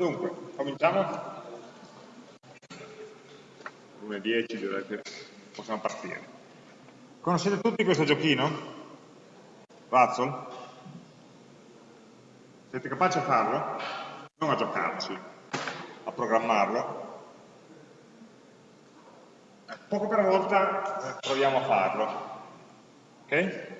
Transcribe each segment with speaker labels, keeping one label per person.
Speaker 1: Dunque, cominciamo? 1.10 direi che possiamo partire. Conoscete tutti questo giochino? Razzle? Siete capaci a farlo? Non a giocarci, a programmarlo. Eh, poco per volta eh, proviamo a farlo. Ok?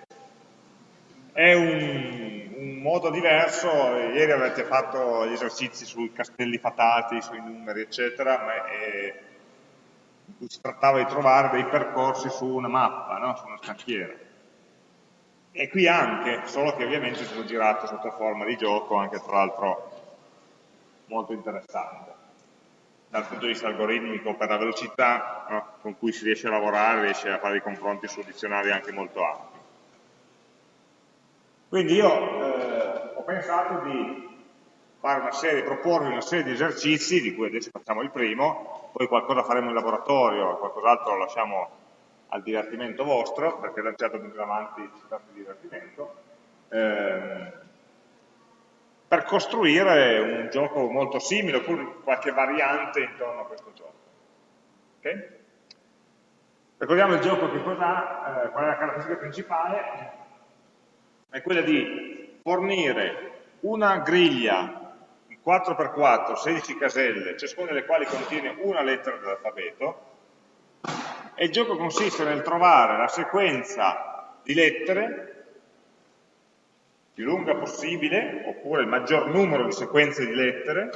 Speaker 1: È un, un, modo diverso, ieri avete fatto gli esercizi sui castelli fatati, sui numeri, eccetera, ma è, in cui si trattava di trovare dei percorsi su una mappa, no? su una scacchiera. E qui anche, solo che ovviamente stato girato sotto forma di gioco, anche tra l'altro molto interessante. Dal punto di vista algoritmico, per la velocità no? con cui si riesce a lavorare, riesce a fare dei confronti su dizionari anche molto ampi. Quindi io eh, ho pensato di fare una serie, proporvi una serie di esercizi, di cui adesso facciamo il primo, poi qualcosa faremo in laboratorio, qualcos'altro lo lasciamo al divertimento vostro, perché in avanti tratta di divertimento, eh, per costruire un gioco molto simile, oppure qualche variante intorno a questo gioco. Okay? Ricordiamo il gioco che cos'ha, eh, qual è la caratteristica principale, è quella di fornire una griglia in 4x4, 16 caselle, ciascuna delle quali contiene una lettera dell'alfabeto, e il gioco consiste nel trovare la sequenza di lettere più lunga possibile, oppure il maggior numero di sequenze di lettere,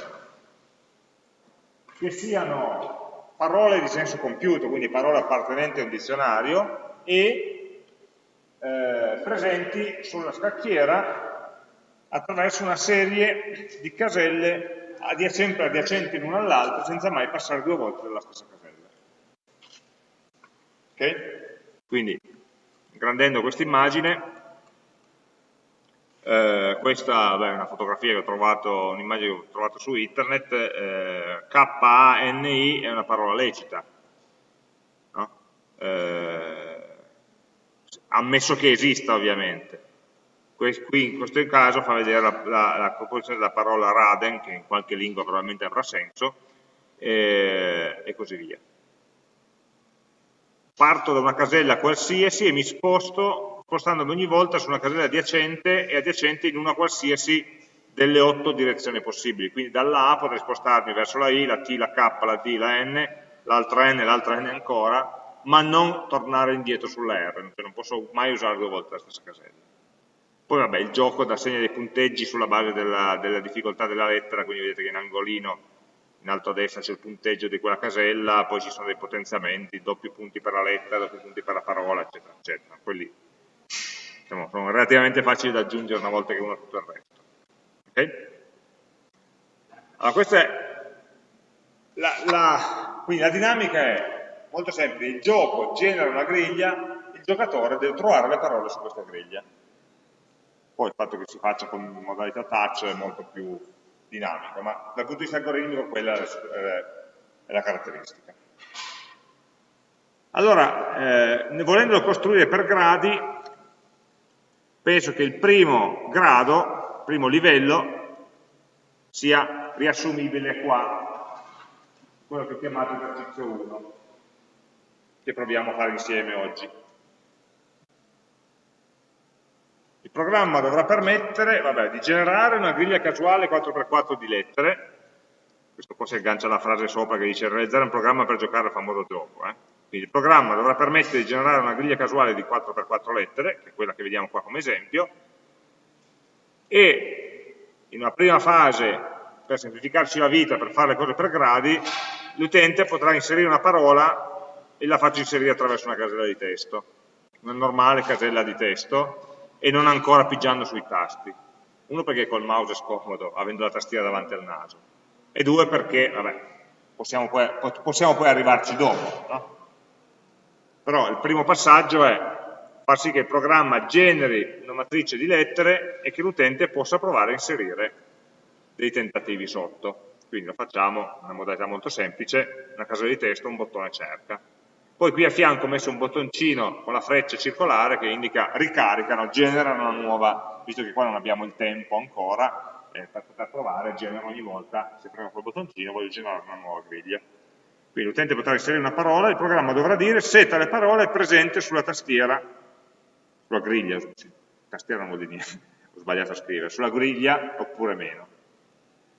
Speaker 1: che siano parole di senso compiuto, quindi parole appartenenti a un dizionario, e eh, presenti sulla scacchiera attraverso una serie di caselle sempre adiacenti l'una all'altra senza mai passare due volte dalla stessa casella. Ok? Quindi, ingrandendo questa immagine, eh, questa beh, è una fotografia che ho trovato, un'immagine che ho trovato su internet, eh, K-A-N-I è una parola lecita. No? Eh, ammesso che esista ovviamente. Qui in questo caso fa vedere la, la, la composizione della parola Raden, che in qualche lingua probabilmente avrà senso, e, e così via. Parto da una casella qualsiasi e mi sposto, spostandomi ogni volta su una casella adiacente e adiacente in una qualsiasi delle otto direzioni possibili. Quindi dalla A potrei spostarmi verso la I, la T, la K, la D, la N, l'altra N, l'altra N ancora, ma non tornare indietro sulla R, cioè non posso mai usare due volte la stessa casella. Poi vabbè, il gioco dà segno dei punteggi sulla base della, della difficoltà della lettera, quindi vedete che in angolino in alto a destra c'è il punteggio di quella casella, poi ci sono dei potenziamenti, doppi punti per la lettera, doppi punti per la parola, eccetera, eccetera. Quelli diciamo, sono relativamente facili da aggiungere una volta che uno ha tutto il resto. Okay? Allora, questa è la, la, quindi la dinamica è molto semplice, il gioco genera una griglia, il giocatore deve trovare le parole su questa griglia. Poi il fatto che si faccia con modalità touch è molto più dinamico, ma dal punto di vista algoritmico quella è la caratteristica. Allora, eh, volendolo costruire per gradi, penso che il primo grado, primo livello, sia riassumibile qua, quello che ho chiamato esercizio 1 che proviamo a fare insieme oggi. Il programma dovrà permettere vabbè, di generare una griglia casuale 4x4 di lettere, questo poi si aggancia alla frase sopra che dice realizzare un programma per giocare al famoso gioco. Eh? Quindi il programma dovrà permettere di generare una griglia casuale di 4x4 lettere, che è quella che vediamo qua come esempio, e in una prima fase, per semplificarci la vita, per fare le cose per gradi, l'utente potrà inserire una parola e la faccio inserire attraverso una casella di testo, una normale casella di testo e non ancora pigiando sui tasti. Uno perché col mouse è scomodo, avendo la tastiera davanti al naso, e due perché, vabbè, possiamo poi, possiamo poi arrivarci dopo, no? Però il primo passaggio è far sì che il programma generi una matrice di lettere e che l'utente possa provare a inserire dei tentativi sotto. Quindi lo facciamo in una modalità molto semplice, una casella di testo, un bottone cerca. Poi qui a fianco ho messo un bottoncino con la freccia circolare che indica ricaricano, generano una nuova, visto che qua non abbiamo il tempo ancora, e per poter provare genera ogni volta, se premo quel bottoncino, voglio generare una nuova griglia. Quindi l'utente potrà inserire una parola, il programma dovrà dire se tale parola è presente sulla tastiera, sulla griglia, tastiera non vuol dire niente, ho sbagliato a scrivere, sulla griglia oppure meno.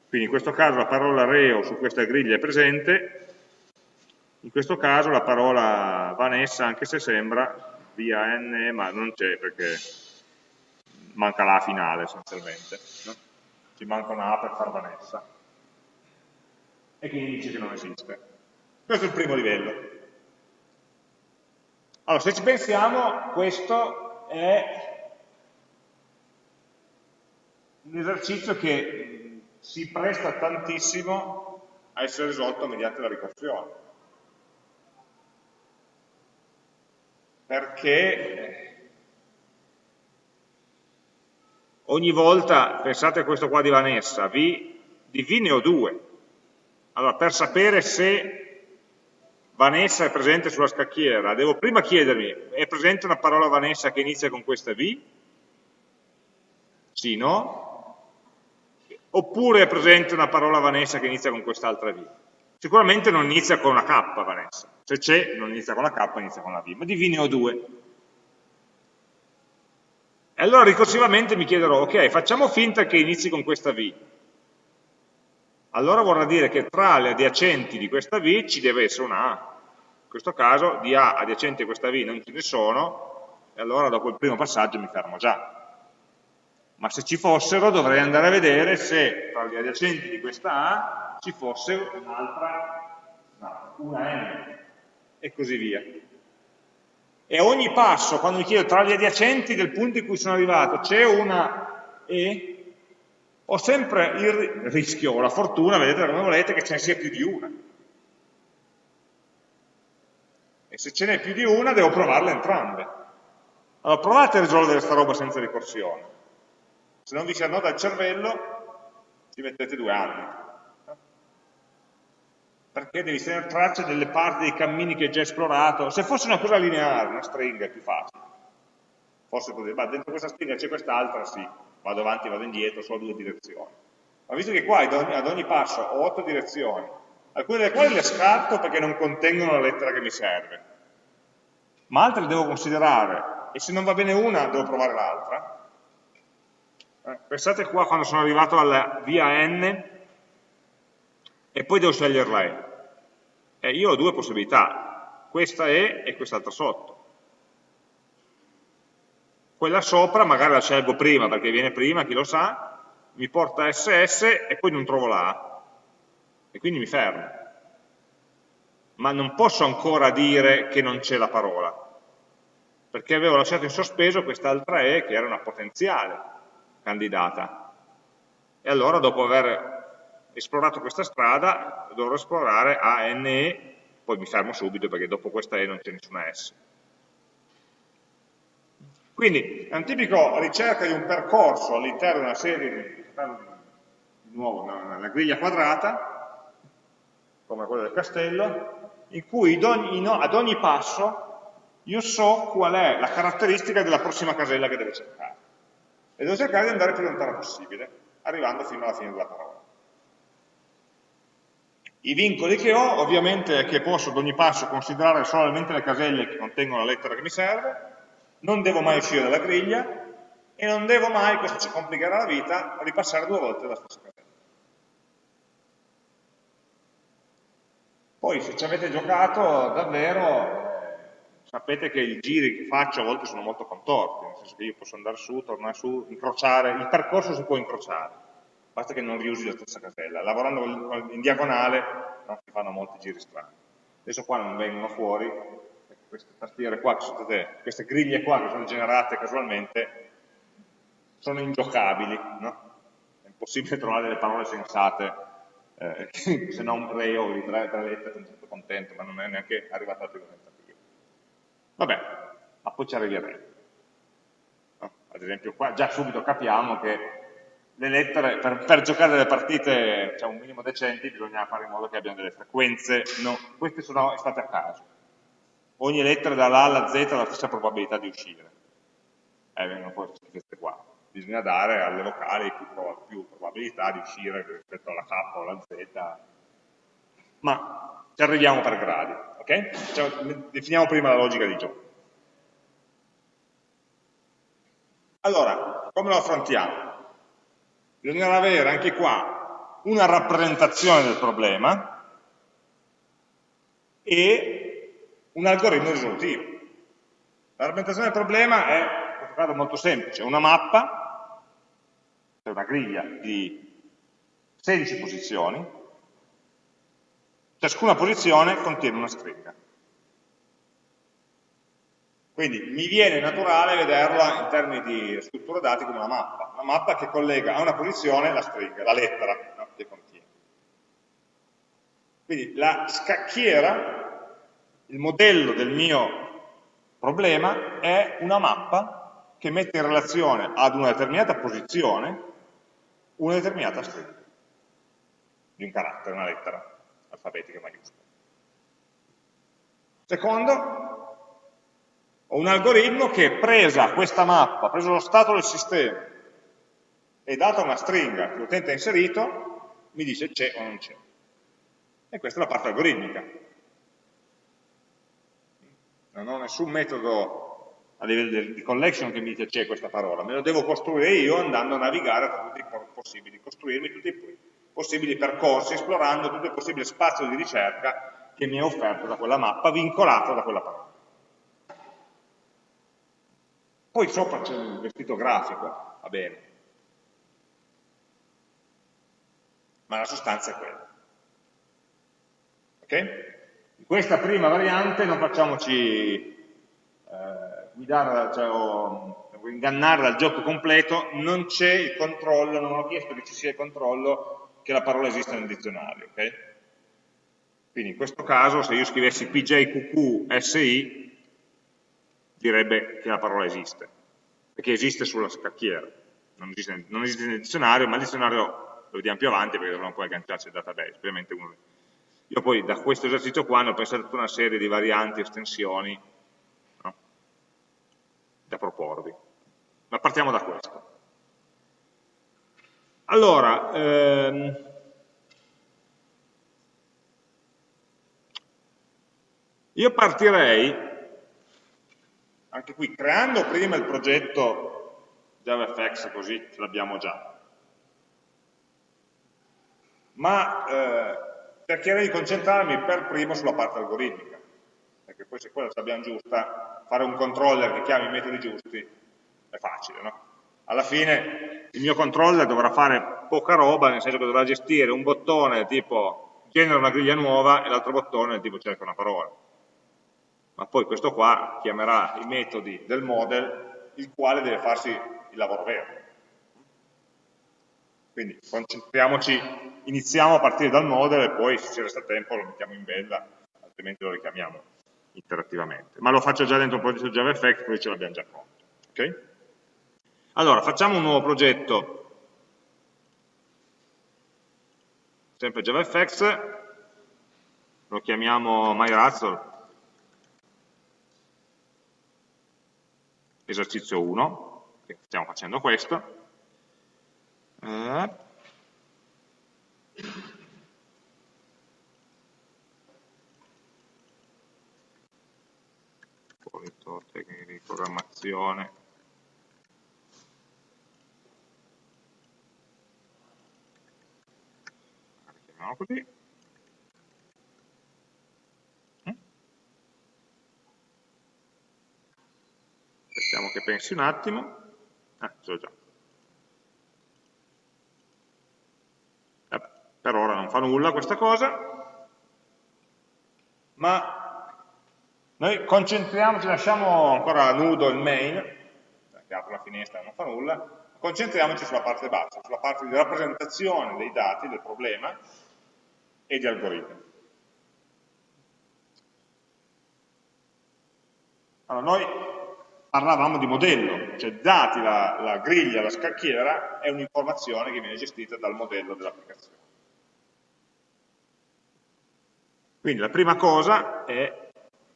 Speaker 1: Quindi in questo caso la parola reo su questa griglia è presente, in questo caso la parola Vanessa, anche se sembra via N, ma non c'è perché manca la finale essenzialmente. No? Ci manca una A per far Vanessa. E quindi dice che non esiste. Questo è il primo livello. Allora, se ci pensiamo, questo è un esercizio che si presta tantissimo a essere risolto mediante la ricorsione. Perché ogni volta, pensate a questo qua di Vanessa, v, di V ne ho due. Allora, per sapere se Vanessa è presente sulla scacchiera, devo prima chiedermi, è presente una parola Vanessa che inizia con questa V? Sì, no? Oppure è presente una parola Vanessa che inizia con quest'altra V? Sicuramente non inizia con una K Vanessa, se c'è non inizia con la K, inizia con la V, ma di V ne ho due. E allora ricorsivamente mi chiederò, ok, facciamo finta che inizi con questa V, allora vorrà dire che tra le adiacenti di questa V ci deve essere una A. In questo caso di A adiacenti a questa V non ce ne sono, e allora dopo il primo passaggio mi fermo già. Ma se ci fossero dovrei andare a vedere se tra gli adiacenti di questa A ci fosse un'altra, no, una N, e così via. E a ogni passo, quando mi chiedo tra gli adiacenti del punto in cui sono arrivato, c'è una E, ho sempre il rischio o la fortuna, vedete come volete, che ce ne sia più di una. E se ce n'è più di una devo provarle entrambe. Allora provate a risolvere questa roba senza ricorsione. Se non vi si annoda il cervello, ci mettete due anni. Perché devi tenere traccia delle parti dei cammini che hai già esplorato. Se fosse una cosa lineare, una stringa, è più facile. Forse così, ma dentro questa stringa c'è quest'altra, sì vado avanti, vado indietro, solo due direzioni. Ma visto che qua ad ogni, ad ogni passo ho otto direzioni, alcune delle quali le scarto perché non contengono la lettera che mi serve, ma altre le devo considerare, e se non va bene una devo provare l'altra. Eh, pensate qua quando sono arrivato alla via N e poi devo scegliere la E. Eh, io ho due possibilità, questa E e quest'altra sotto quella sopra magari la scelgo prima perché viene prima, chi lo sa, mi porta SS e poi non trovo la A e quindi mi fermo. Ma non posso ancora dire che non c'è la parola, perché avevo lasciato in sospeso quest'altra E che era una potenziale candidata. E allora dopo aver esplorato questa strada dovrò esplorare A, N, E, poi mi fermo subito perché dopo questa E non c'è nessuna S. Quindi è un tipico ricerca di un percorso all'interno di una serie di, nuovo, una, griglia quadrata, come quella del castello, in cui ad ogni passo io so qual è la caratteristica della prossima casella che devo cercare. E devo cercare di andare più lontano possibile, arrivando fino alla fine della parola. I vincoli che ho, ovviamente, è che posso ad ogni passo considerare solamente le caselle che contengono la lettera che mi serve, non devo mai uscire dalla griglia e non devo mai, questo ci complicherà la vita, ripassare due volte la stessa casella. Poi se ci avete giocato davvero sapete che i giri che faccio a volte sono molto contorti, nel senso che io posso andare su, tornare su, incrociare, il percorso si può incrociare, basta che non riusi la stessa casella. Lavorando in diagonale no, si fanno molti giri strani. Adesso qua non vengono fuori, queste tastiere qua, state, queste griglie qua che sono generate casualmente, sono ingiocabili, no? È impossibile trovare delle parole sensate, eh, se non reo di tre, tre lettere, sono stato contento, ma non è neanche arrivato al primo tentativo. Vabbè, ma poi ci arriveremo. No? Ad esempio qua già subito capiamo che le lettere, per, per, giocare delle partite diciamo, un minimo decenti bisogna fare in modo che abbiano delle frequenze, no, queste sono state a caso ogni lettera dalla A alla Z ha la stessa probabilità di uscire. Eh, vengono fuori queste qua. bisogna dare alle vocali più, più probabilità di uscire rispetto alla K o alla Z, ma ci arriviamo per gradi, ok? Cioè, definiamo prima la logica di gioco. Allora, come lo affrontiamo? Bisognerà avere anche qua una rappresentazione del problema e un algoritmo risolutivo. La rappresentazione del problema è, in questo caso, molto semplice, una mappa c'è una griglia di 16 posizioni, ciascuna posizione contiene una stringa. Quindi mi viene naturale vederla in termini di struttura dati come una mappa, una mappa che collega a una posizione la stringa, la lettera no, che contiene. Quindi la scacchiera, il modello del mio problema è una mappa che mette in relazione ad una determinata posizione una determinata stringa di un carattere, una lettera alfabetica maiuscola. Secondo, ho un algoritmo che presa questa mappa, preso lo stato del sistema e data una stringa che l'utente ha inserito, mi dice c'è o non c'è. E questa è la parte algoritmica. Non ho nessun metodo a livello di collection che mi dice c'è questa parola, me lo devo costruire io andando a navigare tra tutti i possibili, costruirmi tutti i possibili percorsi, esplorando tutto il possibile spazio di ricerca che mi è offerto da quella mappa, vincolato da quella parola. Poi sopra c'è un vestito grafico, va bene, ma la sostanza è quella. Ok? In questa prima variante non facciamoci guidare, cioè, o, ingannare dal gioco completo, non c'è il controllo, non ho chiesto che ci sia il controllo che la parola esista nel dizionario. Okay? Quindi in questo caso se io scrivessi PJQQSI direbbe che la parola esiste, perché esiste sulla scacchiera, non esiste, non esiste nel dizionario, ma il dizionario lo vediamo più avanti perché dovremmo poi agganciarci al database, uno io poi da questo esercizio qua ne ho pensato tutta una serie di varianti, estensioni, da proporvi. Ma partiamo da questo. Allora, ehm, io partirei, anche qui, creando prima il progetto JavaFX, così ce l'abbiamo già, ma eh, cercherei di concentrarmi per primo sulla parte algoritmica, perché poi se quella ce l'abbiamo giusta, fare un controller che chiami i metodi giusti è facile, no? Alla fine il mio controller dovrà fare poca roba, nel senso che dovrà gestire un bottone tipo genera una griglia nuova e l'altro bottone tipo cerca una parola. Ma poi questo qua chiamerà i metodi del model, il quale deve farsi il lavoro vero. Quindi concentriamoci, iniziamo a partire dal model e poi se ci resta tempo lo mettiamo in bella, altrimenti lo richiamiamo interattivamente. Ma lo faccio già dentro un progetto JavaFX, così ce l'abbiamo già pronto. Okay? Allora, facciamo un nuovo progetto, sempre JavaFX, lo chiamiamo MyRazzle, esercizio 1, stiamo facendo questo. Eh, tecniche di programmazione. Chiamiamo così aspettiamo che pensi un attimo. Ah, so già. Eh, per ora non fa nulla questa cosa. Ma noi concentriamoci, lasciamo ancora nudo il main, che apre la finestra e non fa nulla, concentriamoci sulla parte bassa, sulla parte di rappresentazione dei dati, del problema e di algoritmi. Allora, noi parlavamo di modello, cioè dati la, la griglia, la scacchiera, è un'informazione che viene gestita dal modello dell'applicazione. Quindi la prima cosa è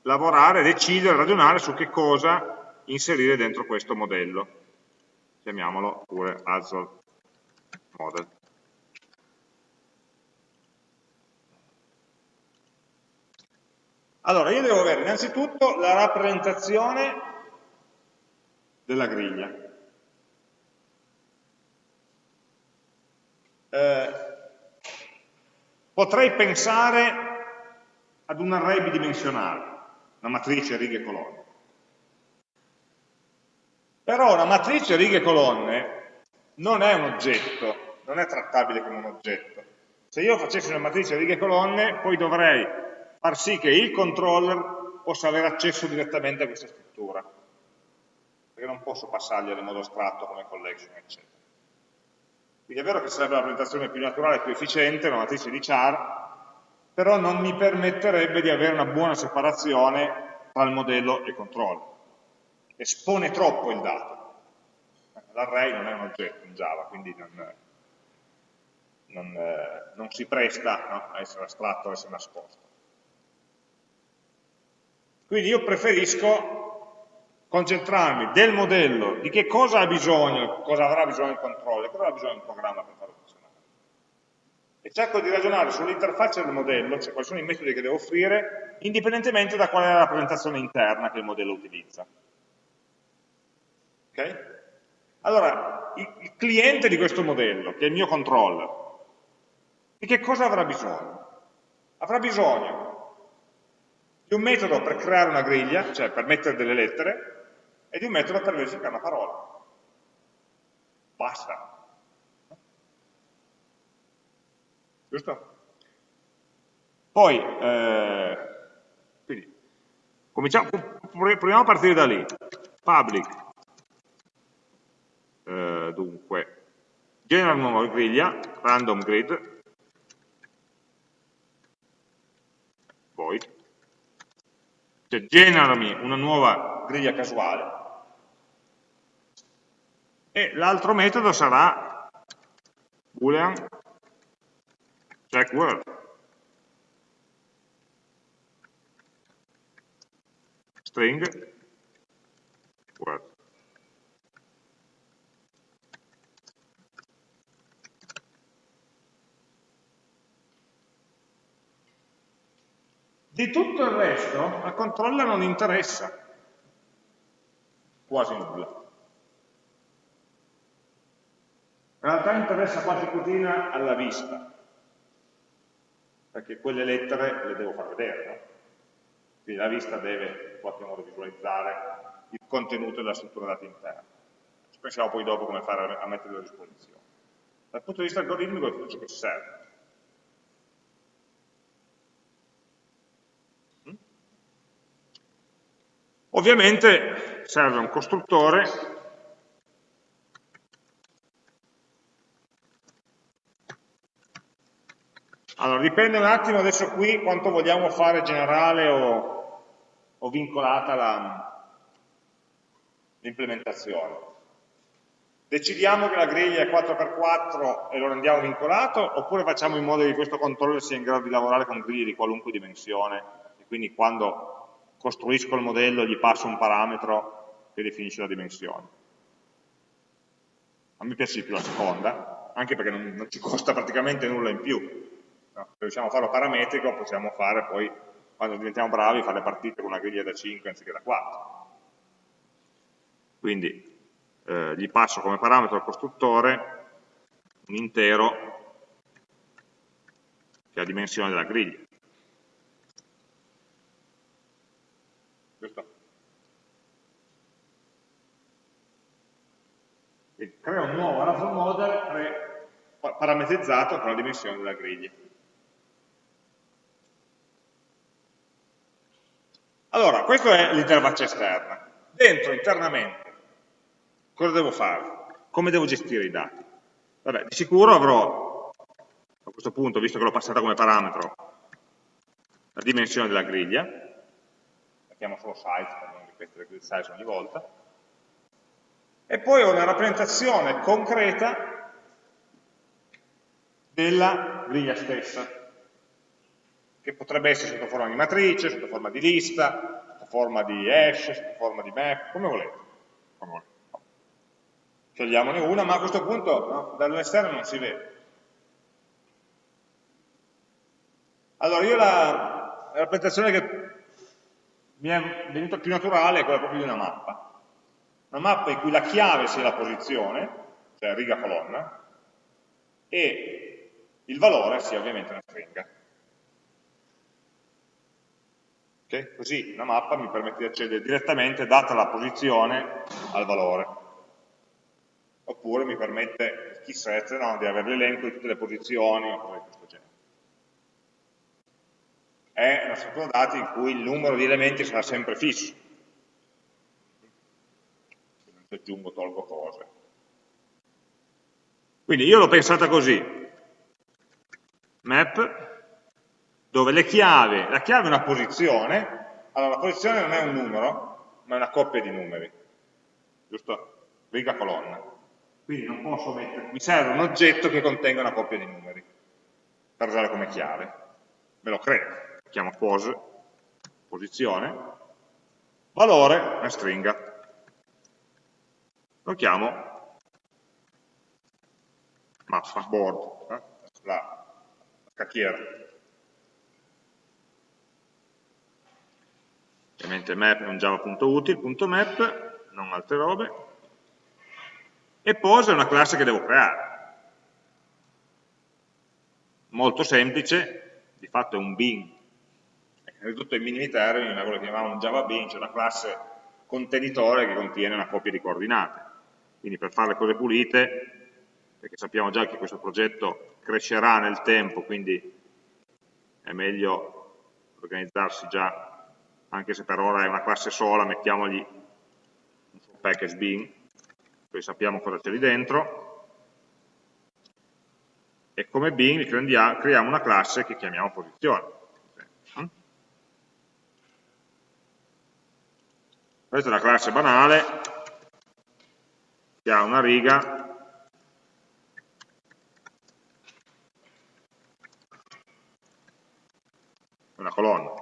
Speaker 1: lavorare, decidere, ragionare su che cosa inserire dentro questo modello. chiamiamolo pure Azure Model. Allora, io devo avere innanzitutto la rappresentazione della griglia. Eh, potrei pensare ad un array bidimensionale, una matrice righe e colonne. Però una matrice righe e colonne non è un oggetto, non è trattabile come un oggetto. Se io facessi una matrice righe e colonne, poi dovrei far sì che il controller possa avere accesso direttamente a questa struttura, perché non posso passargliela in modo astratto come collection, eccetera. Quindi è vero che sarebbe la presentazione più naturale e più efficiente, una matrice di char, però non mi permetterebbe di avere una buona separazione tra il modello e il controller. Espone troppo il dato. L'array non è un oggetto in Java, quindi non, non, eh, non si presta no, a essere astratto, a essere nascosto. Quindi io preferisco concentrarmi del modello, di che cosa ha bisogno, cosa avrà bisogno il controller, cosa avrà bisogno il programma per farlo funzionare. E cerco di ragionare sull'interfaccia del modello, cioè quali sono i metodi che devo offrire, indipendentemente da qual è la rappresentazione interna che il modello utilizza. Ok? Allora, il cliente di questo modello, che è il mio controller, di che cosa avrà bisogno? Avrà bisogno di un metodo per creare una griglia, cioè per mettere delle lettere, e di un metodo per verificare una parola. Basta. Giusto? Poi, eh, quindi, proviamo a partire da lì. Public, eh, dunque, genera una nuova griglia, random grid, void, cioè generami una nuova griglia casuale, e l'altro metodo sarà boolean check word string word. Di tutto il resto al controller non interessa. Quasi nulla In realtà interessa qualche cosina alla vista, perché quelle lettere le devo far vedere, no? Quindi la vista deve in qualche modo visualizzare il contenuto della struttura dati interna. Ci pensiamo poi dopo come fare a metterlo a disposizione. Dal punto di vista algoritmico è tutto ciò che ci serve. Mm? Ovviamente serve un costruttore Allora, dipende un attimo adesso qui quanto vogliamo fare generale o, o vincolata l'implementazione. Decidiamo che la griglia è 4x4 e lo rendiamo vincolato, oppure facciamo in modo che questo controller sia in grado di lavorare con griglie di qualunque dimensione, e quindi quando costruisco il modello gli passo un parametro che definisce la dimensione. A me piace di più la seconda, anche perché non, non ci costa praticamente nulla in più, No? Se riusciamo a farlo parametrico possiamo fare poi, quando diventiamo bravi, fare le partite con una griglia da 5 anziché da 4. Quindi eh, gli passo come parametro al costruttore un intero che ha la dimensione della griglia. Giusto? Quindi creo un nuovo Raffle model parametrizzato con la dimensione della griglia. Allora, questa è l'interfaccia esterna. Dentro, internamente, cosa devo fare? Come devo gestire i dati? Vabbè, di sicuro avrò, a questo punto, visto che l'ho passata come parametro, la dimensione della griglia, mettiamo solo size per non ripetere il size ogni volta, e poi ho una rappresentazione concreta della griglia stessa che potrebbe essere sotto forma di matrice, sotto forma di lista, sotto forma di hash, sotto forma di map, come volete. Come volete. scegliamone una, ma a questo punto no, dall'esterno non si vede. Allora, io la, la rappresentazione che mi è venuta più naturale è quella proprio di una mappa. Una mappa in cui la chiave sia la posizione, cioè riga colonna, e il valore sia ovviamente una stringa. Okay? Così una mappa mi permette di accedere direttamente, data la posizione, al valore. Oppure mi permette, chi set, no, di avere l'elenco di tutte le posizioni o cose di questo genere. È una struttura dati in cui il numero di elementi sarà sempre fisso. Se non ci aggiungo tolgo cose. Quindi io l'ho pensata così. Map dove le chiavi, la chiave è una posizione, allora la posizione non è un numero, ma è una coppia di numeri, giusto? Riga colonna. Quindi non posso mettere, mi serve un oggetto che contenga una coppia di numeri, per usare come chiave. Me lo creo, chiamo pos, posizione, valore, una stringa. Lo chiamo mappa, board, eh? la, la cacchiera. Ovviamente map è un java.util.map, non altre robe, e pose è una classe che devo creare. Molto semplice, di fatto è un bin, è ai minimi termini, ma quello che chiamavamo un java bin, cioè una classe contenitore che contiene una coppia di coordinate. Quindi per fare le cose pulite, perché sappiamo già che questo progetto crescerà nel tempo, quindi è meglio organizzarsi già anche se per ora è una classe sola, mettiamogli un suo package bin, poi sappiamo cosa c'è lì dentro, e come bin creiamo una classe che chiamiamo posizione. Questa è una classe banale, che ha una riga una colonna.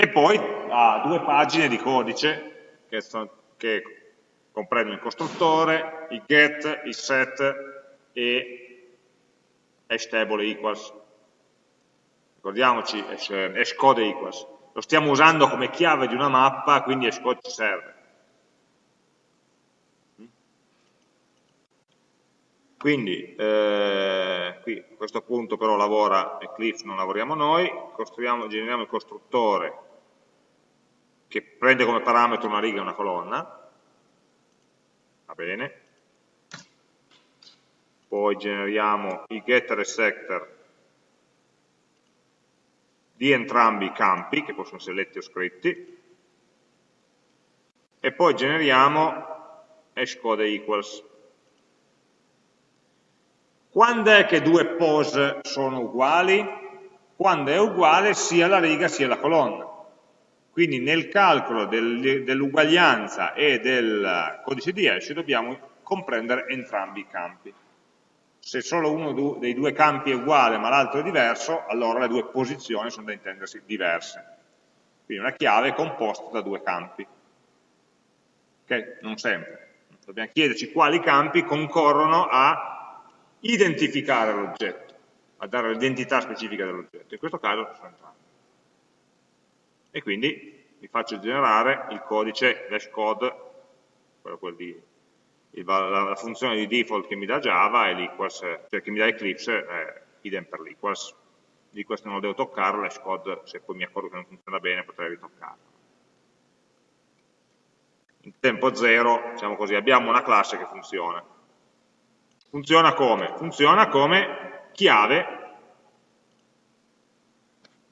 Speaker 1: E poi ha due pagine di codice che, sono, che comprendono il costruttore, il get, il set e hashtable equals. Ricordiamoci, hashcode equals. Lo stiamo usando come chiave di una mappa, quindi hashcode ci serve. Quindi, eh, qui a questo punto però lavora Eclipse, non lavoriamo noi, generiamo il costruttore che prende come parametro una riga e una colonna, va bene, poi generiamo i getter e setter di entrambi i campi, che possono essere letti o scritti, e poi generiamo hashcode equals. Quando è che due pose sono uguali? Quando è uguale sia la riga sia la colonna. Quindi nel calcolo del, dell'uguaglianza e del codice di hash dobbiamo comprendere entrambi i campi. Se solo uno dei due campi è uguale ma l'altro è diverso, allora le due posizioni sono da intendersi diverse. Quindi una chiave è composta da due campi. Ok? Non sempre. Dobbiamo chiederci quali campi concorrono a identificare l'oggetto, a dare l'identità specifica dell'oggetto. In questo caso sono entrambi e quindi mi faccio generare il codice dash code, di, il, la, la, funzione di default che mi dà Java e l'equals, cioè che mi dà Eclipse, è idem per l'equals. L'equals non lo devo toccare, l'hash code se poi mi accorgo che non funziona bene potrei ritoccarlo. In tempo zero, diciamo così, abbiamo una classe che funziona. Funziona come? Funziona come chiave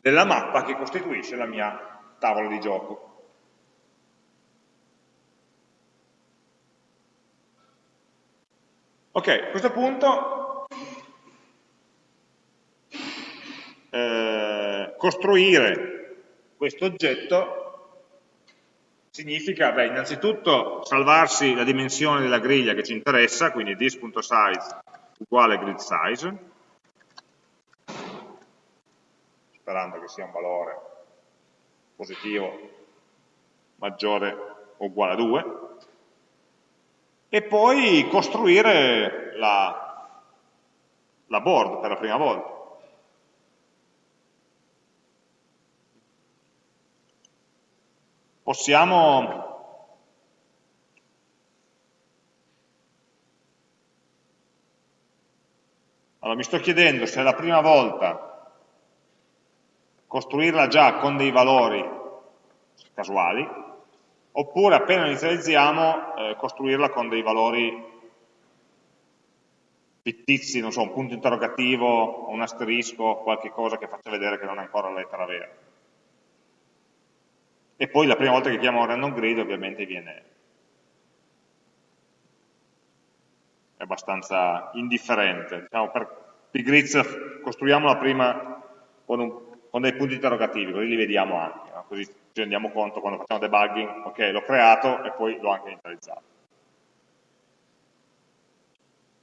Speaker 1: della mappa che costituisce la mia tavola di gioco. Ok, a questo punto eh, costruire questo oggetto significa, beh, innanzitutto salvarsi la dimensione della griglia che ci interessa, quindi this.size uguale grid size, sperando che sia un valore positivo maggiore o uguale a 2, e poi costruire la, la board per la prima volta. Possiamo Allora mi sto chiedendo se è la prima volta costruirla già con dei valori casuali, oppure appena inizializziamo eh, costruirla con dei valori fittizi, non so, un punto interrogativo, un asterisco, qualche cosa che faccia vedere che non è ancora la lettera vera. E poi la prima volta che chiamo random grid ovviamente viene abbastanza indifferente. Diciamo, per pigrizia costruiamola prima con, un, con, dei punti interrogativi, così li vediamo anche, no? così ci rendiamo conto quando facciamo debugging, ok, l'ho creato e poi l'ho anche inizializzato.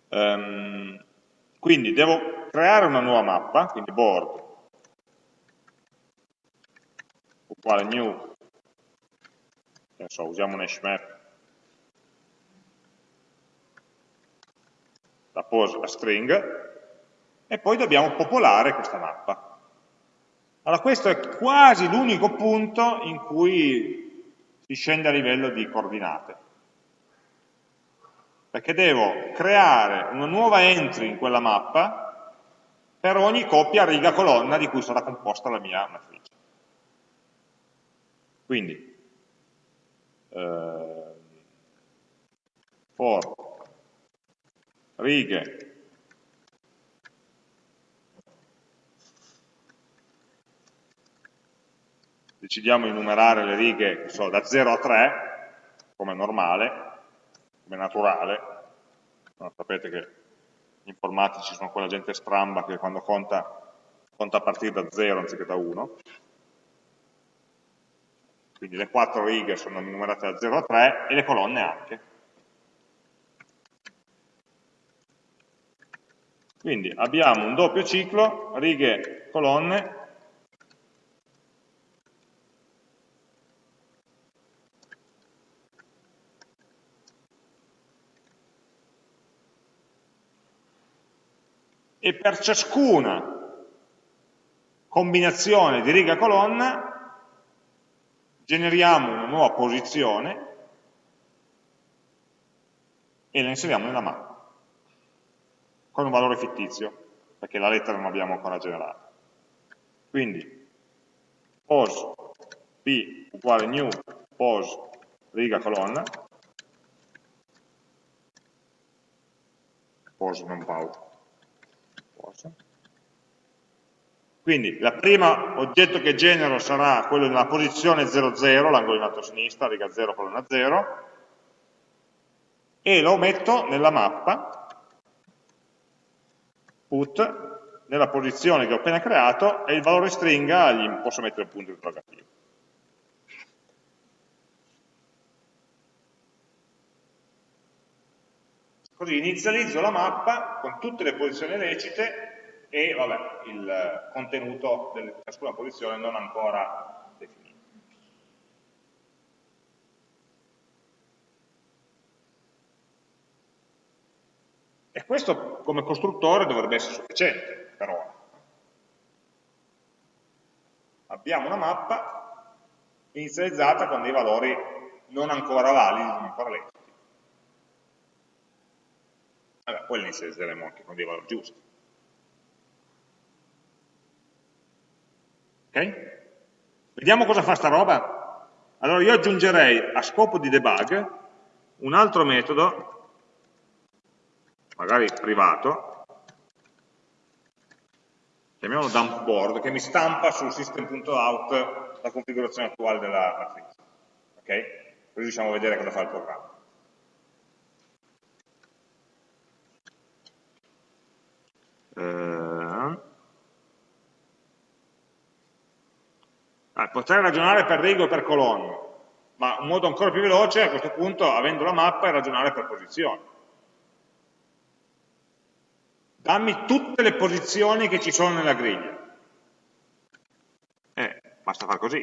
Speaker 1: Um, quindi devo creare una nuova mappa, quindi board uguale new, che so, usiamo un hash map la pose la string, e poi dobbiamo popolare questa mappa. Allora questo è quasi l'unico punto in cui si scende a livello di coordinate. Perché devo creare una nuova entry in quella mappa per ogni coppia riga colonna di cui sarà composta la mia matrice. Quindi, eh, for righe decidiamo di numerare le righe so, da 0 a 3, come normale, come naturale, no, sapete che gli informatici sono quella gente stramba che quando conta, conta a partire da 0 anziché da 1, quindi le quattro righe sono numerate da 0 a 3 e le colonne anche. Quindi abbiamo un doppio ciclo, righe, colonne, e per ciascuna combinazione di riga colonna generiamo una nuova posizione e la inseriamo nella mappa con un valore fittizio perché la lettera non l'abbiamo ancora generata. Quindi pos p uguale new pos riga colonna pos non pau cosa. Quindi il primo oggetto che genero sarà quello nella posizione 00, l'angolo in alto a sinistra, riga 0, colonna 0, e lo metto nella mappa, put, nella posizione che ho appena creato, e il valore stringa gli posso mettere un punto interrogativo. Così inizializzo la mappa con tutte le posizioni lecite e vabbè, il contenuto di ciascuna posizione non ancora definito. E questo come costruttore dovrebbe essere sufficiente per ora. Abbiamo una mappa inizializzata con dei valori non ancora validi, non ancora leciti. Allora, poi le inizializzeremo anche con dei valori giusti. Ok? Vediamo cosa fa sta roba. Allora io aggiungerei a scopo di debug un altro metodo, magari privato, chiamiamolo dump board, che mi stampa sul system.out la configurazione attuale della matrice. Ok? Così riusciamo a vedere cosa fa il programma. Eh, ah, potrei ragionare per rigo e per colonna, ma un modo ancora più veloce a questo punto, avendo la mappa, è ragionare per posizione. Dammi tutte le posizioni che ci sono nella griglia. Eh, basta far così.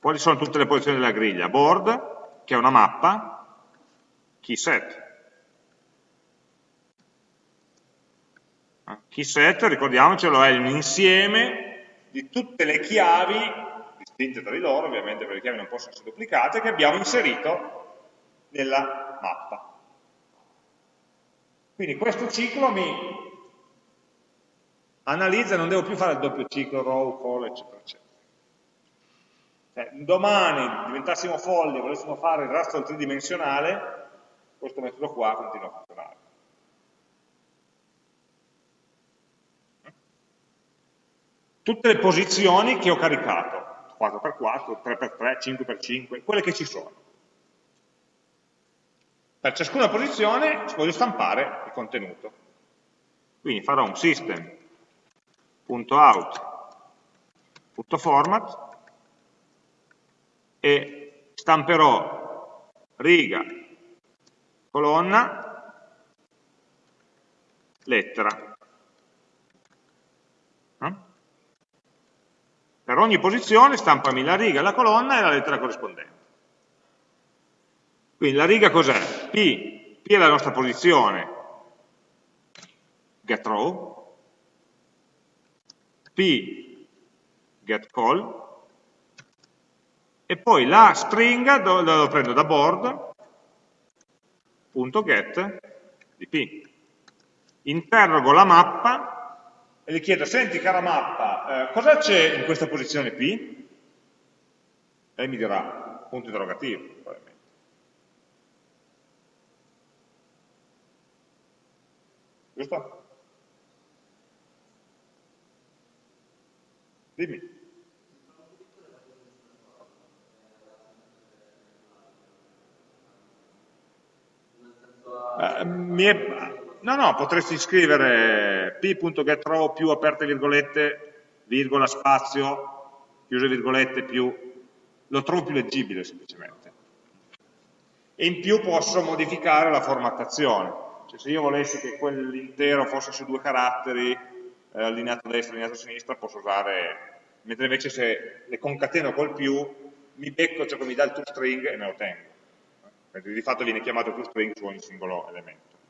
Speaker 1: quali sono tutte le posizioni della griglia? Board, che è una mappa, key set. Key set, ricordiamocelo, è un insieme di tutte le chiavi, distinte tra di loro, ovviamente perché le chiavi non possono essere duplicate, che abbiamo inserito nella mappa. Quindi questo ciclo mi analizza, non devo più fare il doppio ciclo, row, call, eccetera, eccetera. Cioè, domani diventassimo folli e volessimo fare il rastro tridimensionale, questo metodo qua continua a funzionare. Tutte le posizioni che ho caricato, 4x4, 3x3, 5x5, quelle che ci sono. Per ciascuna posizione voglio stampare il contenuto. Quindi farò un system.out.format e stamperò riga, colonna, lettera. Per ogni posizione stampami la riga, la colonna e la lettera corrispondente. Quindi la riga cos'è? P, P è la nostra posizione, getRow, P, getCall, e poi la stringa la prendo da board.get di P. Interrogo la mappa e gli chiedo, senti cara mappa, eh, cosa c'è in questa posizione P? E mi dirà, punto interrogativo, probabilmente. Giusto? Dimmi. Uh, è, no, no, potresti scrivere p.getRow più aperte virgolette, virgola, spazio, chiuse virgolette, più, lo trovo più leggibile semplicemente. E in più posso modificare la formattazione, cioè se io volessi che quell'intero fosse su due caratteri, eh, allineato a destra, allineato a sinistra, posso usare, mentre invece se le concateno col più, mi becco ciò che mi dà il toString e me lo tengo mentre di fatto viene chiamato toString su ogni singolo elemento.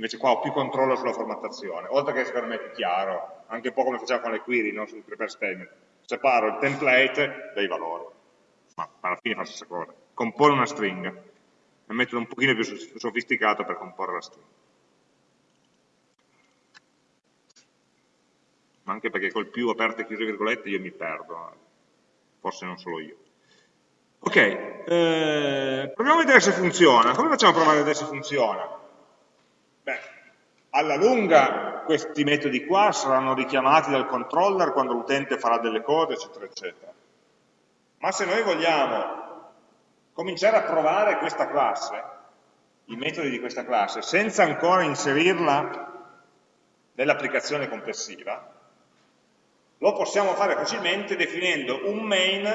Speaker 1: Invece qua ho più controllo sulla formattazione, oltre che secondo me è più chiaro, anche un po' come facciamo con le query, non sul prepare statement. Separo il template dai valori, ma alla fine fa la stessa cosa. Compone una stringa, è un metodo un pochino più sofisticato per comporre la stringa. Anche perché col più aperte e chiuse virgolette io mi perdo, forse non solo io. Ok, eh, proviamo a vedere se funziona. Come facciamo a provare a vedere se funziona? Alla lunga questi metodi qua saranno richiamati dal controller quando l'utente farà delle cose, eccetera, eccetera. Ma se noi vogliamo cominciare a provare questa classe, i metodi di questa classe, senza ancora inserirla nell'applicazione complessiva, lo possiamo fare facilmente definendo un main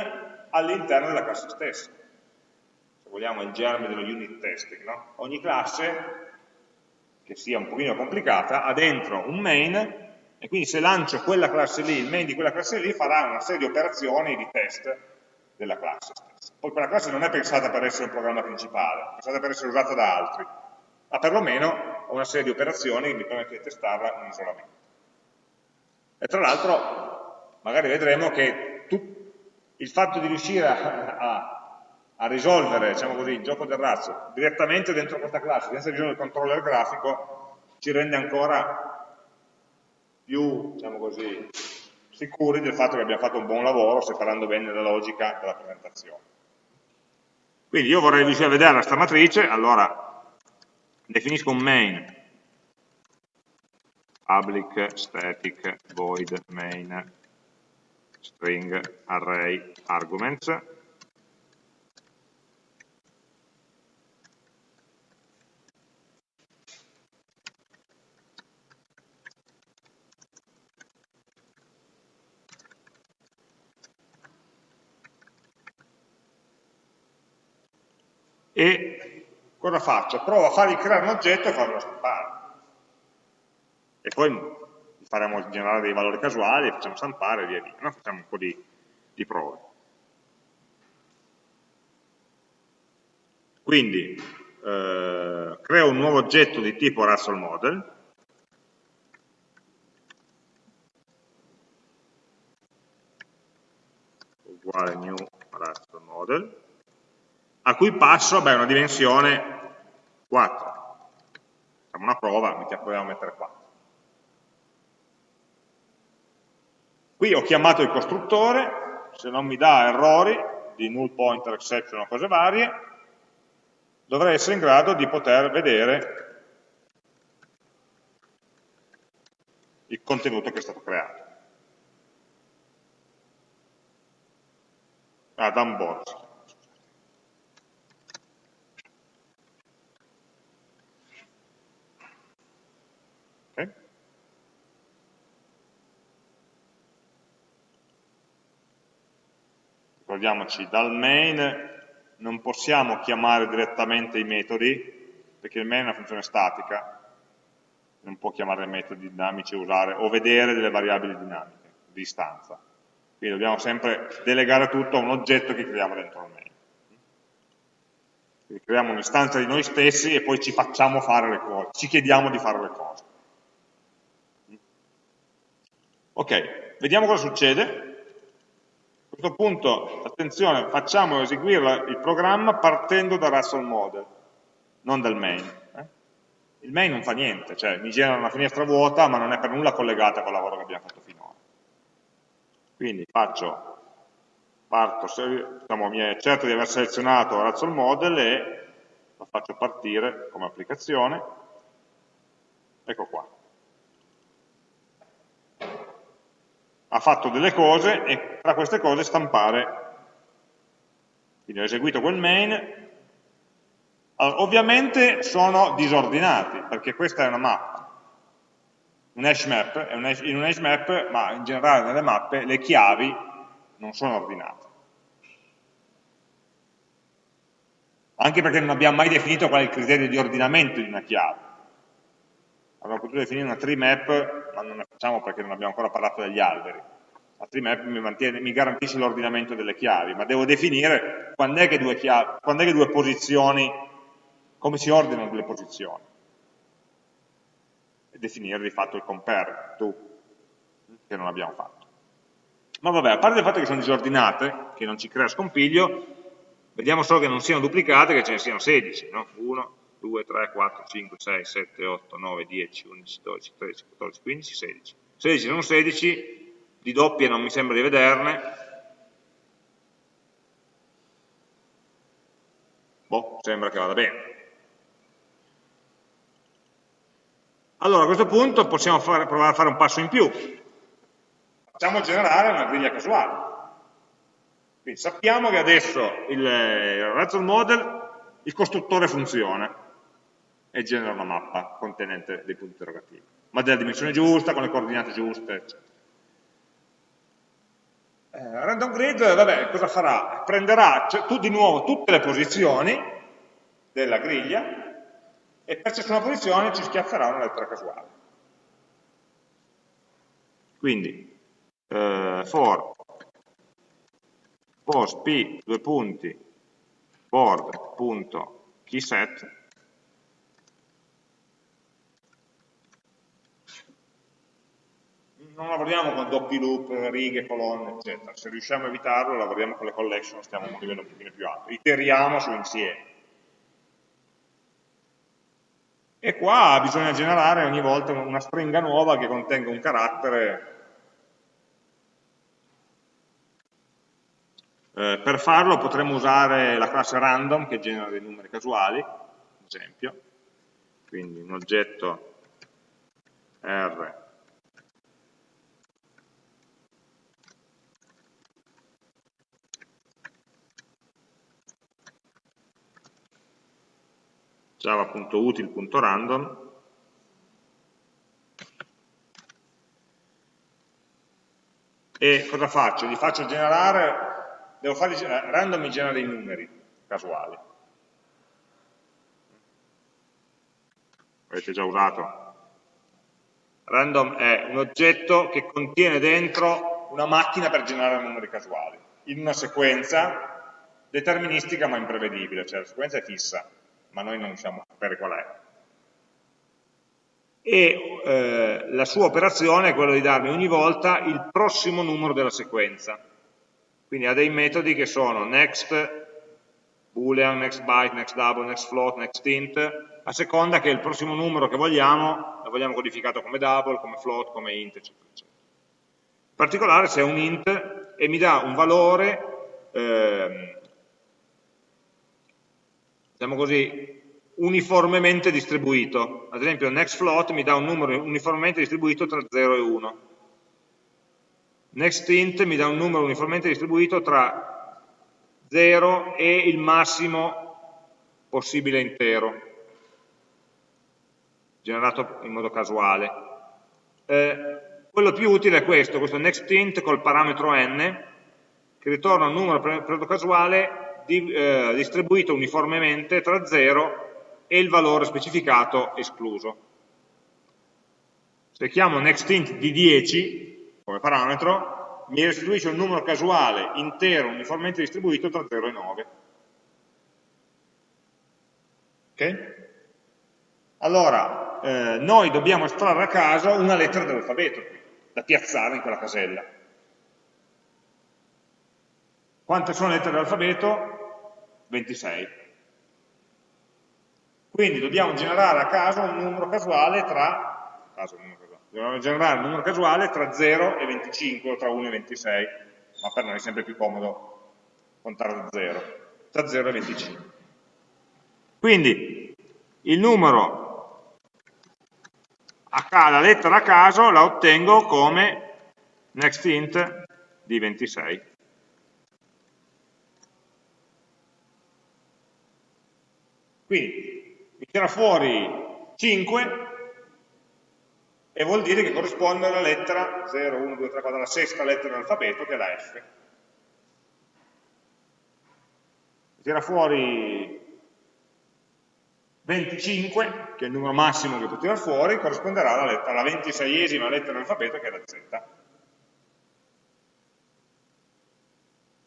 Speaker 1: all'interno della classe stessa. Se vogliamo il germe dello unit testing, no? Ogni classe, che sia un pochino complicata, ha dentro un main e quindi se lancio quella classe lì, il main di quella classe lì farà una serie di operazioni di test della classe stessa. Poi quella classe non è pensata per essere un programma principale, è pensata per essere usata da altri, ma perlomeno ho una serie di operazioni che mi permette di testarla in isolamento. E tra l'altro magari vedremo che il fatto di riuscire a, a, a risolvere diciamo così, il gioco del razzo direttamente dentro questa classe, senza bisogno del controller grafico, ci rende ancora più diciamo così, sicuri del fatto che abbiamo fatto un buon lavoro separando bene la logica dalla presentazione. Quindi io vorrei riuscire a vedere questa matrice, allora definisco un main public static void main string array arguments e cosa faccio? Provo a fargli creare un oggetto e farlo stampare. E poi faremo generare dei valori casuali, facciamo stampare e via via, no? facciamo un po' di, di prove. Quindi eh, creo un nuovo oggetto di tipo Russell Model, uguale new Russell Model, a cui passo beh, una dimensione 4. Facciamo una prova, proviamo a mettere 4. Qui ho chiamato il costruttore, se non mi dà errori di null pointer, exception o cose varie, dovrei essere in grado di poter vedere il contenuto che è stato creato. Ah, Danborsi. Ricordiamoci, dal main non possiamo chiamare direttamente i metodi, perché il main è una funzione statica, non può chiamare metodi dinamici usare, o vedere delle variabili dinamiche di istanza. Quindi dobbiamo sempre delegare tutto a un oggetto che creiamo dentro il main. Quindi creiamo un'istanza di noi stessi e poi ci facciamo fare le cose, ci chiediamo di fare le cose. Ok, vediamo cosa succede a questo punto, attenzione, facciamo eseguire il programma partendo da Russell Model, non dal main. Eh? Il main non fa niente, cioè mi genera una finestra vuota ma non è per nulla collegata col lavoro che abbiamo fatto finora. Quindi faccio, parto, diciamo, certo di aver selezionato Russell Model e lo faccio partire come applicazione. Ecco qua. Ha fatto delle cose e tra queste cose stampare. Quindi ho eseguito quel main. Allora, ovviamente sono disordinati, perché questa è una mappa. Un hash map, in un hash map, ma in generale nelle mappe, le chiavi non sono ordinate. Anche perché non abbiamo mai definito qual è il criterio di ordinamento di una chiave. Avremmo potuto definire una tree map, ma non la facciamo perché non abbiamo ancora parlato degli alberi. La tree map mi, mantiene, mi garantisce l'ordinamento delle chiavi, ma devo definire quando è, che due, chiavi, quando è che due posizioni, come si ordinano due posizioni. E definire di fatto il compare, to, che non abbiamo fatto. Ma vabbè, a parte il fatto che sono disordinate, che non ci crea scompiglio, vediamo solo che non siano duplicate, che ce ne siano 16, no? 1, 2, 3, 4, 5, 6, 7, 8, 9, 10, 11, 12, 13, 14, 15, 16. 16 non 16, di doppie non mi sembra di vederne. Boh, sembra che vada bene. Allora a questo punto possiamo fare, provare a fare un passo in più. Facciamo generare una griglia casuale. Quindi sappiamo che adesso il, il Razor Model, il costruttore funziona e genera una mappa contenente dei punti interrogativi, ma della dimensione giusta, con le coordinate giuste, eccetera. Eh, random grid, vabbè, cosa farà? Prenderà cioè, tu, di nuovo tutte le posizioni della griglia e per ciascuna posizione ci schiafferà una lettera casuale. Quindi, eh, for post p, due punti, board.keyset non lavoriamo con doppi loop, righe, colonne, eccetera. Se riusciamo a evitarlo, lavoriamo con le collection, stiamo a un livello un pochino più alto. Iteriamo su insieme. E qua bisogna generare ogni volta una stringa nuova che contenga un carattere. Eh, per farlo potremmo usare la classe random che genera dei numeri casuali, ad esempio. Quindi un oggetto R java.util.random e cosa faccio? Gli faccio generare, devo fare, random mi genera dei numeri casuali. Avete già usato. Random è un oggetto che contiene dentro una macchina per generare numeri casuali, in una sequenza deterministica ma imprevedibile, cioè la sequenza è fissa, ma noi non riusciamo a sapere qual è. E eh, la sua operazione è quella di darmi ogni volta il prossimo numero della sequenza. Quindi ha dei metodi che sono next boolean, next byte, next double, next float, next int, a seconda che il prossimo numero che vogliamo, lo vogliamo codificato come double, come float, come int, eccetera, eccetera. In particolare se è un int e mi dà un valore, eh, diciamo così, uniformemente distribuito. Ad esempio next float mi dà un numero uniformemente distribuito tra 0 e 1. Next int mi dà un numero uniformemente distribuito tra 0 e il massimo possibile intero, generato in modo casuale. Eh, quello più utile è questo, questo nextInt col parametro n, che ritorna un numero periodo casuale di, eh, distribuito uniformemente tra 0 e il valore specificato escluso. Se chiamo nextInt di 10 come parametro, mi restituisce un numero casuale intero uniformemente distribuito tra 0 e 9. Ok? Allora, eh, noi dobbiamo estrarre a caso una lettera dell'alfabeto, da piazzare in quella casella. Quante sono le lettere dell'alfabeto? 26. Quindi dobbiamo generare a caso un numero casuale tra, caso, numero generare un numero casuale tra 0 e 25 o tra 1 e 26, ma per noi è sempre più comodo contare da 0, tra 0 e 25. Quindi il numero, la lettera a caso la ottengo come nextInt di 26. Quindi mi tira fuori 5 e vuol dire che corrisponde alla lettera 0, 1, 2, 3, 4, la sesta lettera dell'alfabeto che è la F. Tira fuori 25, che è il numero massimo che può tirare fuori, corrisponderà alla, lettera, alla 26esima lettera dell'alfabeto che è la Z.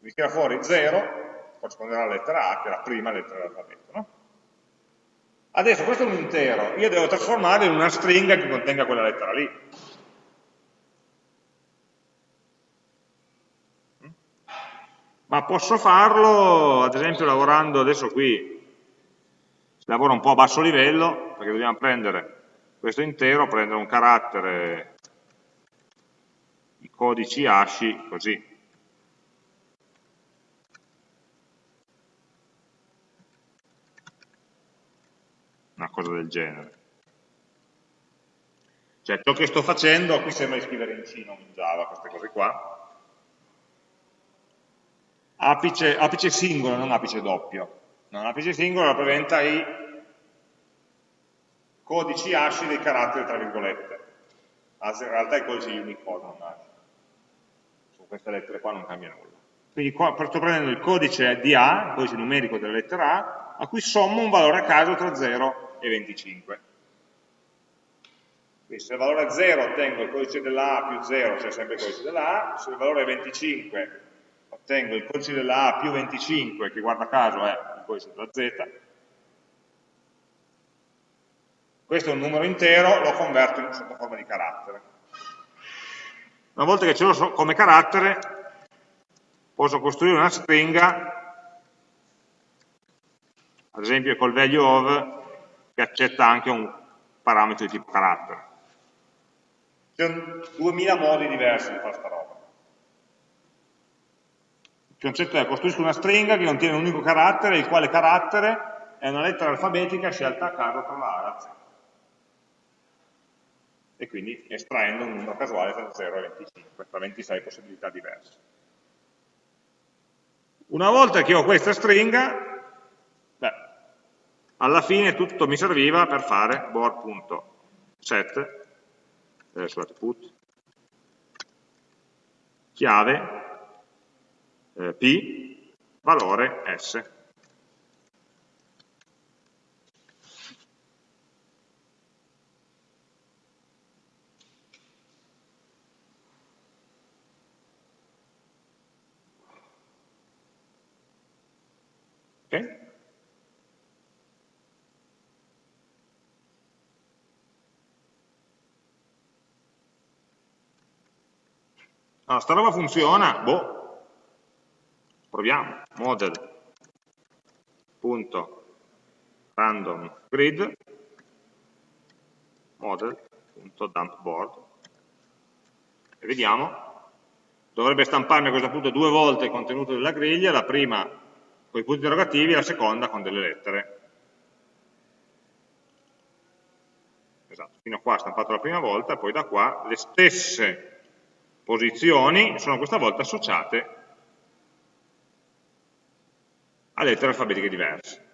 Speaker 1: Mi tira fuori 0, corrisponderà alla lettera A, che è la prima lettera dell'alfabeto. No? Adesso questo è un intero, io devo trasformarlo in una stringa che contenga quella lettera lì. Ma posso farlo, ad esempio, lavorando adesso qui, si lavora un po' a basso livello, perché dobbiamo prendere questo intero, prendere un carattere, i codici ASCII, così, una cosa del genere. Cioè ciò che sto facendo, qui sembra di scrivere in C, non in Java, queste cose qua. Apice, apice singolo, non apice doppio. No, apice singolo rappresenta i codici ASCII dei caratteri tra virgolette. Anzi, in realtà i codici Unicode non ASCII. Su queste lettere qua non cambia nulla. Quindi qua sto prendendo il codice di A, il codice numerico della lettera A, a cui sommo un valore a caso tra 0 e 25. Quindi se il valore è 0 ottengo il codice della A più 0, c'è sempre il codice della A, se il valore è 25 ottengo il codice della A più 25, che guarda caso è il codice della Z. Questo è un numero intero, lo converto in sotto forma di carattere. Una volta che ce l'ho come carattere, posso costruire una stringa, ad esempio col value of che accetta anche un parametro di tipo carattere. Sono 2000 modi diversi di fare questa roba. Il concetto è costruisco una stringa che contiene un unico carattere, il quale carattere è una lettera alfabetica scelta a caso tra la A e la Z. E quindi estraendo un numero casuale tra 0 e 25, tra 26 possibilità diverse. Una volta che ho questa stringa, alla fine tutto mi serviva per fare board.set, eh, scusate, put, chiave, eh, p, valore s. Ok? Allora, sta roba funziona, boh, proviamo, model.random grid. model.dumpBoard e vediamo. Dovrebbe stamparmi a questo punto due volte il contenuto della griglia, la prima con i punti interrogativi e la seconda con delle lettere. Esatto, fino a qua ha stampato la prima volta, poi da qua le stesse posizioni sono questa volta associate a lettere alfabetiche diverse.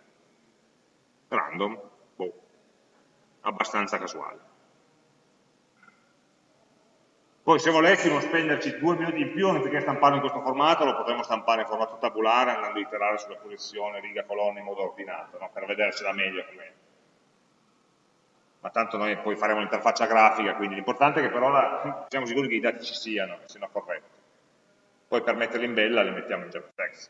Speaker 1: Random, boh, abbastanza casuale. Poi se volessimo spenderci due minuti in più, anziché stamparlo in questo formato, lo potremmo stampare in formato tabulare andando a iterare sulla posizione riga-colonna in modo ordinato, no? per vedersela meglio com'è. Ma tanto noi poi faremo l'interfaccia grafica, quindi l'importante è che però la, siamo sicuri che i dati ci siano, che siano corretti. Poi per metterli in bella li mettiamo in JavaFX.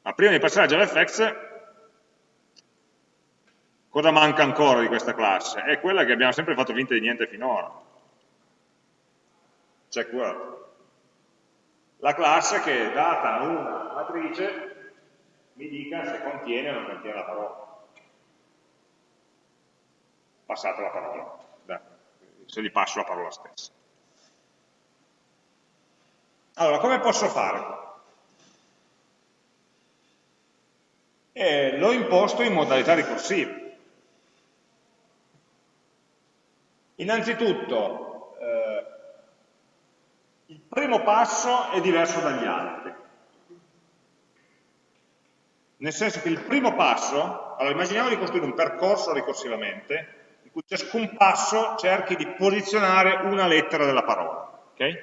Speaker 1: Ma prima di passare a JavaFX Cosa manca ancora di questa classe? È quella che abbiamo sempre fatto finta di niente finora. Check word. La classe che data una matrice mi dica se contiene o non contiene la parola. Passate la parola, se gli passo la parola stessa. Allora, come posso fare? Eh, L'ho imposto in modalità ricorsiva. Innanzitutto, eh, il primo passo è diverso dagli altri. Nel senso che il primo passo, allora immaginiamo di costruire un percorso ricorsivamente, in cui ciascun passo cerchi di posizionare una lettera della parola. Okay?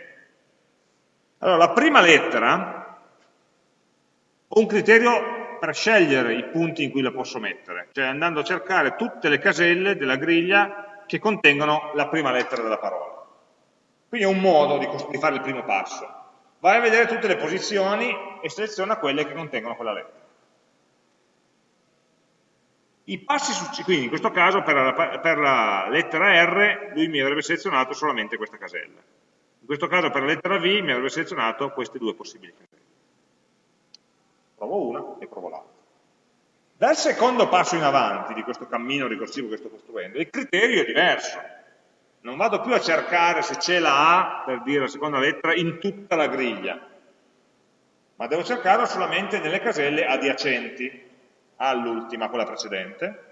Speaker 1: Allora, la prima lettera ho un criterio per scegliere i punti in cui la posso mettere, cioè andando a cercare tutte le caselle della griglia che contengono la prima lettera della parola. Quindi è un modo di, di fare il primo passo. Vai a vedere tutte le posizioni e seleziona quelle che contengono quella lettera. I passi successivi, quindi in questo caso per la, per la, lettera R lui mi avrebbe selezionato solamente questa casella. In questo caso per la lettera V mi avrebbe selezionato queste due possibili caselle. Provo una e provo l'altra. Dal secondo passo in avanti di questo cammino ricorsivo che sto costruendo, il criterio è diverso. Non vado più a cercare se c'è la A, per dire la seconda lettera, in tutta la griglia, ma devo cercarlo solamente nelle caselle adiacenti all'ultima, quella precedente,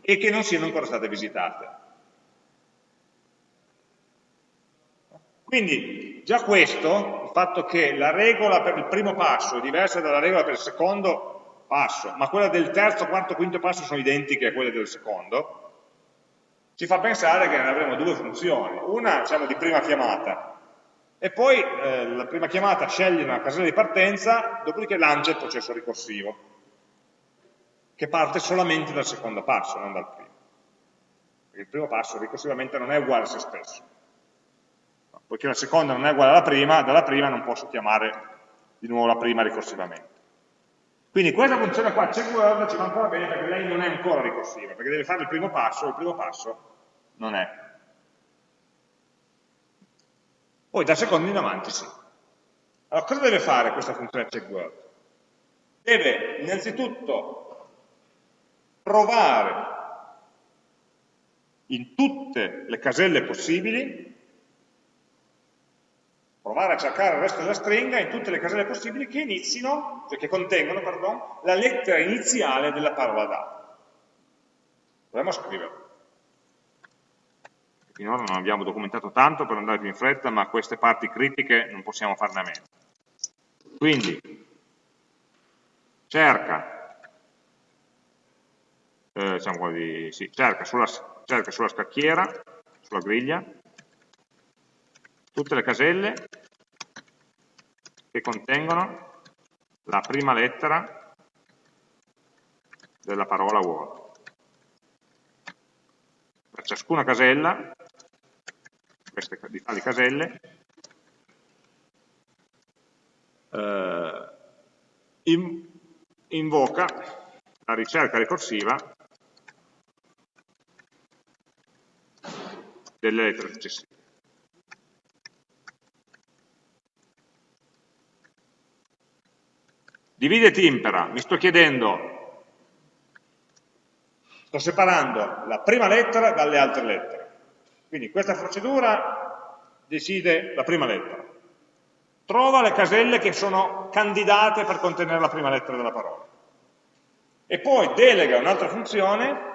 Speaker 1: e che non siano ancora state visitate. Quindi già questo, il fatto che la regola per il primo passo è diversa dalla regola per il secondo, passo, ma quelle del terzo, quarto, quinto passo sono identiche a quelle del secondo, ci fa pensare che avremo due funzioni. Una, diciamo, di prima chiamata, e poi eh, la prima chiamata sceglie una casella di partenza, dopodiché lancia il processo ricorsivo, che parte solamente dal secondo passo, non dal primo. Perché il primo passo ricorsivamente non è uguale a se stesso. Poiché la seconda non è uguale alla prima, dalla prima non posso chiamare di nuovo la prima ricorsivamente. Quindi questa funzione qua, checkWord, ci va ancora bene perché lei non è ancora ricorsiva, perché deve fare il primo passo, il primo passo non è. Poi da secondo in avanti sì. Allora, cosa deve fare questa funzione checkWord? Deve innanzitutto provare in tutte le caselle possibili provare a cercare il resto della stringa in tutte le caselle possibili che inizino, cioè che contengono, pardon, la lettera iniziale della parola data. Proviamo a scriverlo. Finora non abbiamo documentato tanto per andare più in fretta, ma queste parti critiche non possiamo farne a meno. Quindi, cerca, eh, diciamo di, sì, cerca, sulla, cerca sulla scacchiera, sulla griglia, tutte le caselle che contengono la prima lettera della parola Word. Per ciascuna casella, queste di tali caselle, eh, in, invoca la ricerca ricorsiva delle lettere successive. Divide e impera, mi sto chiedendo, sto separando la prima lettera dalle altre lettere. Quindi questa procedura decide la prima lettera. Trova le caselle che sono candidate per contenere la prima lettera della parola. E poi delega un'altra funzione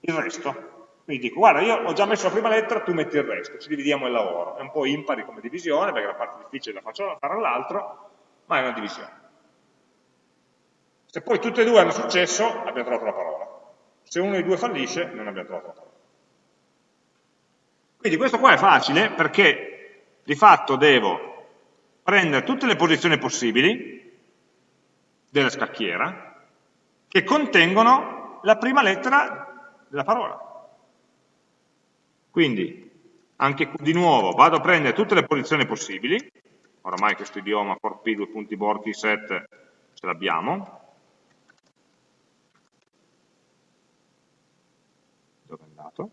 Speaker 1: il resto. Quindi dico, guarda, io ho già messo la prima lettera, tu metti il resto, ci dividiamo il lavoro. È un po' impari come divisione, perché la parte difficile la faccio fare all'altro, ma è una divisione. Se poi tutte e due hanno successo, abbiamo trovato la parola. Se uno dei due fallisce, non abbiamo trovato la parola. Quindi questo qua è facile perché di fatto devo prendere tutte le posizioni possibili della scacchiera che contengono la prima lettera della parola. Quindi, anche di nuovo, vado a prendere tutte le posizioni possibili, oramai questo idioma for p, due punti borti set ce l'abbiamo, dove è andato?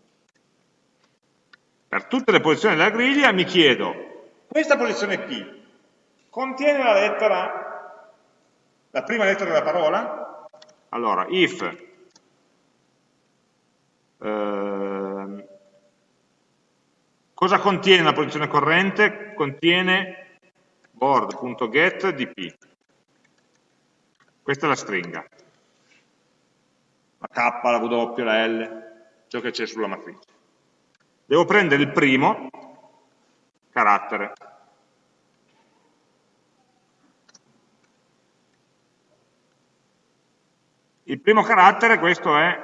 Speaker 1: Per tutte le posizioni della griglia mi chiedo, questa posizione P contiene la lettera, la prima lettera della parola? Allora, if eh, Cosa contiene la posizione corrente? Contiene board.get di P. Questa è la stringa. La K, la W, la L, ciò che c'è sulla matrice. Devo prendere il primo carattere. Il primo carattere, questo è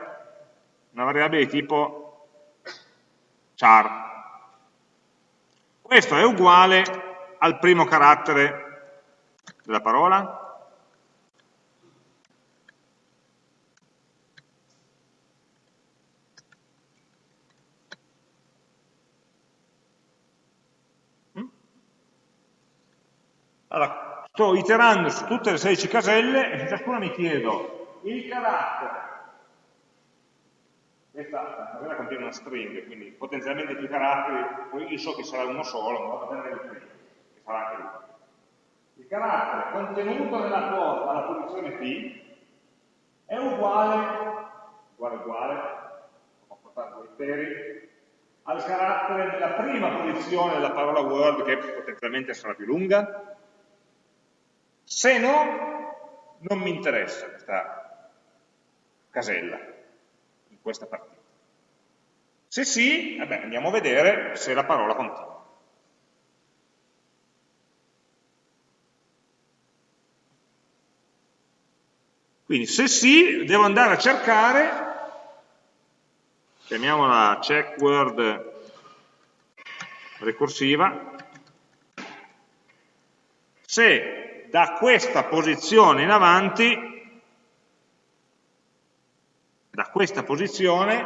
Speaker 1: una variabile di tipo char, questo è uguale al primo carattere della parola? Allora, sto iterando su tutte le 16 caselle e su ciascuna mi chiedo il carattere questa tabella contiene una string, quindi potenzialmente più caratteri, poi io so che sarà uno solo, ma vado a prendere il primo, che sarà anche lui. Il carattere contenuto nella quota alla posizione P è uguale, uguale uguale, ho portato i peri, al carattere della prima posizione della parola word, che potenzialmente sarà più lunga. Se no, non mi interessa questa casella questa partita. Se sì, vabbè, andiamo a vedere se la parola continua. Quindi se sì, devo andare a cercare, chiamiamola check word ricorsiva, se da questa posizione in avanti da questa posizione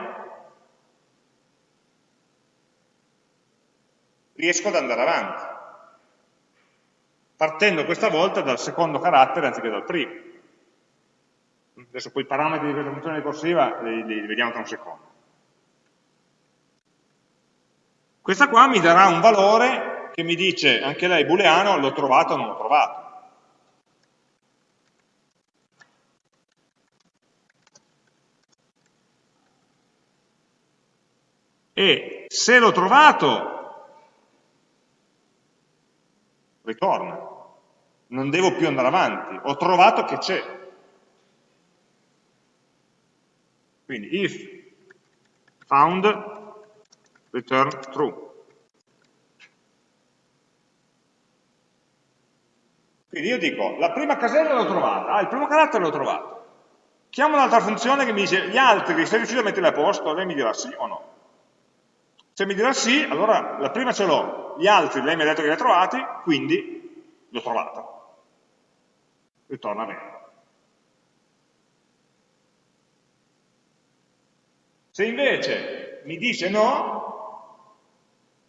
Speaker 1: riesco ad andare avanti, partendo questa volta dal secondo carattere anziché dal primo. Adesso poi i parametri di questa funzione ricorsiva li, li vediamo tra un secondo. Questa qua mi darà un valore che mi dice, anche lei booleano, l'ho trovato o non l'ho trovato. E se l'ho trovato ritorna. Non devo più andare avanti. Ho trovato che c'è. Quindi if found return true. Quindi io dico la prima casella l'ho trovata. Ah il primo carattere l'ho trovato. Chiamo un'altra funzione che mi dice gli altri sei riuscito a metterli a posto? Lei mi dirà sì o no se mi dirà sì, allora la prima ce l'ho, gli altri lei mi ha detto che li ha trovati, quindi l'ho trovato. Ritorna bene. Se invece mi dice no,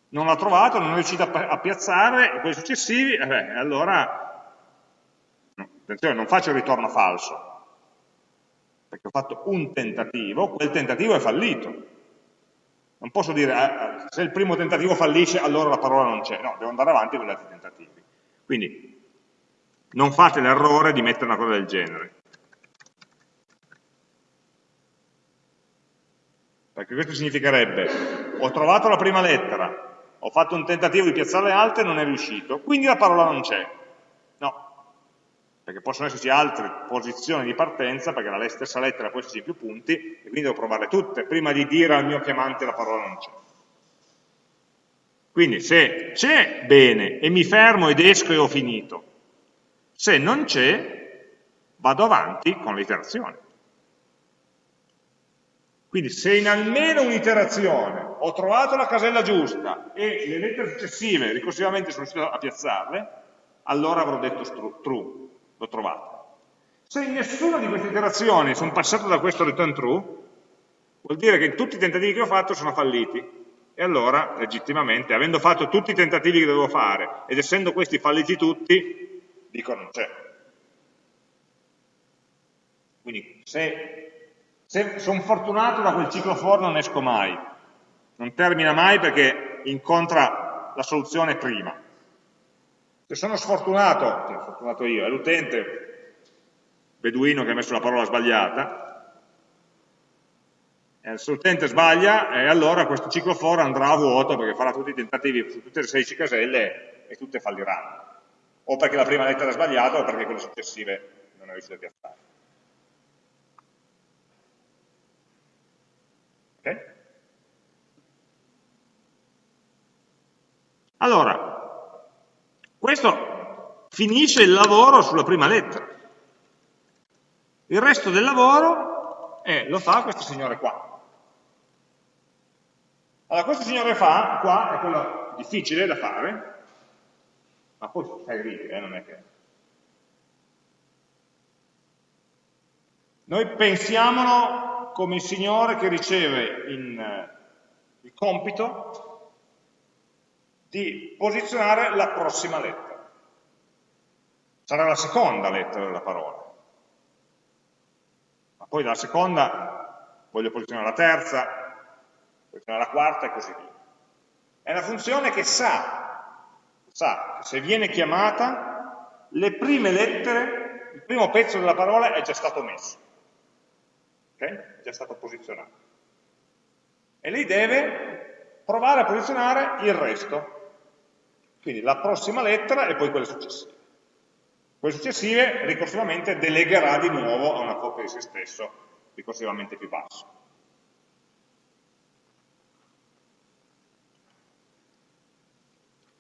Speaker 1: non l'ha trovato, non è riuscito a, a piazzare, quelli successivi, eh allora, no, attenzione, non faccio il ritorno falso, perché ho fatto un tentativo, quel tentativo è fallito. Non posso dire, eh, se il primo tentativo fallisce, allora la parola non c'è. No, devo andare avanti con gli altri tentativi. Quindi, non fate l'errore di mettere una cosa del genere. Perché questo significherebbe, ho trovato la prima lettera, ho fatto un tentativo di piazzare le altre e non è riuscito, quindi la parola non c'è. Perché possono esserci altre posizioni di partenza, perché la stessa lettera può esserci più punti, e quindi devo provarle tutte, prima di dire al mio chiamante la parola non c'è. Quindi se c'è, bene, e mi fermo ed esco e ho finito. Se non c'è, vado avanti con l'iterazione. Quindi se in almeno un'iterazione ho trovato la casella giusta e le lettere successive ricorsivamente sono riuscito a piazzarle, allora avrò detto true, l'ho trovato. Se in nessuna di queste iterazioni sono passato da questo return true, vuol dire che tutti i tentativi che ho fatto sono falliti. E allora, legittimamente, avendo fatto tutti i tentativi che dovevo fare, ed essendo questi falliti tutti, dico non c'è. Quindi se se sono fortunato da quel ciclo for non esco mai, non termina mai perché incontra la soluzione prima. Se sono sfortunato, sono fortunato io, è l'utente beduino che ha messo la parola sbagliata, se l'utente sbaglia, e allora questo ciclo for andrà a vuoto perché farà tutti i tentativi su tutte le 16 caselle e tutte falliranno. O perché la prima lettera è sbagliata o perché quelle successive non è riuscito a piazzare. Okay? Allora, questo finisce il lavoro sulla prima lettera. Il resto del lavoro eh, lo fa questo signore qua. Allora, questo signore fa, qua, è quello difficile da fare, ma poi fai righe, eh, non è che... Noi pensiamolo come il Signore che riceve in, eh, il compito di posizionare la prossima lettera. Sarà la seconda lettera della parola. Ma poi dalla seconda voglio posizionare la terza, posizionare la quarta e così via. È una funzione che sa, sa che se viene chiamata, le prime lettere, il primo pezzo della parola è già stato messo okay? è già stato posizionato. E lei deve provare a posizionare il resto, quindi la prossima lettera e poi quelle successive. Quelle successive ricorsivamente delegherà di nuovo a una copia di se stesso, ricorsivamente più basso.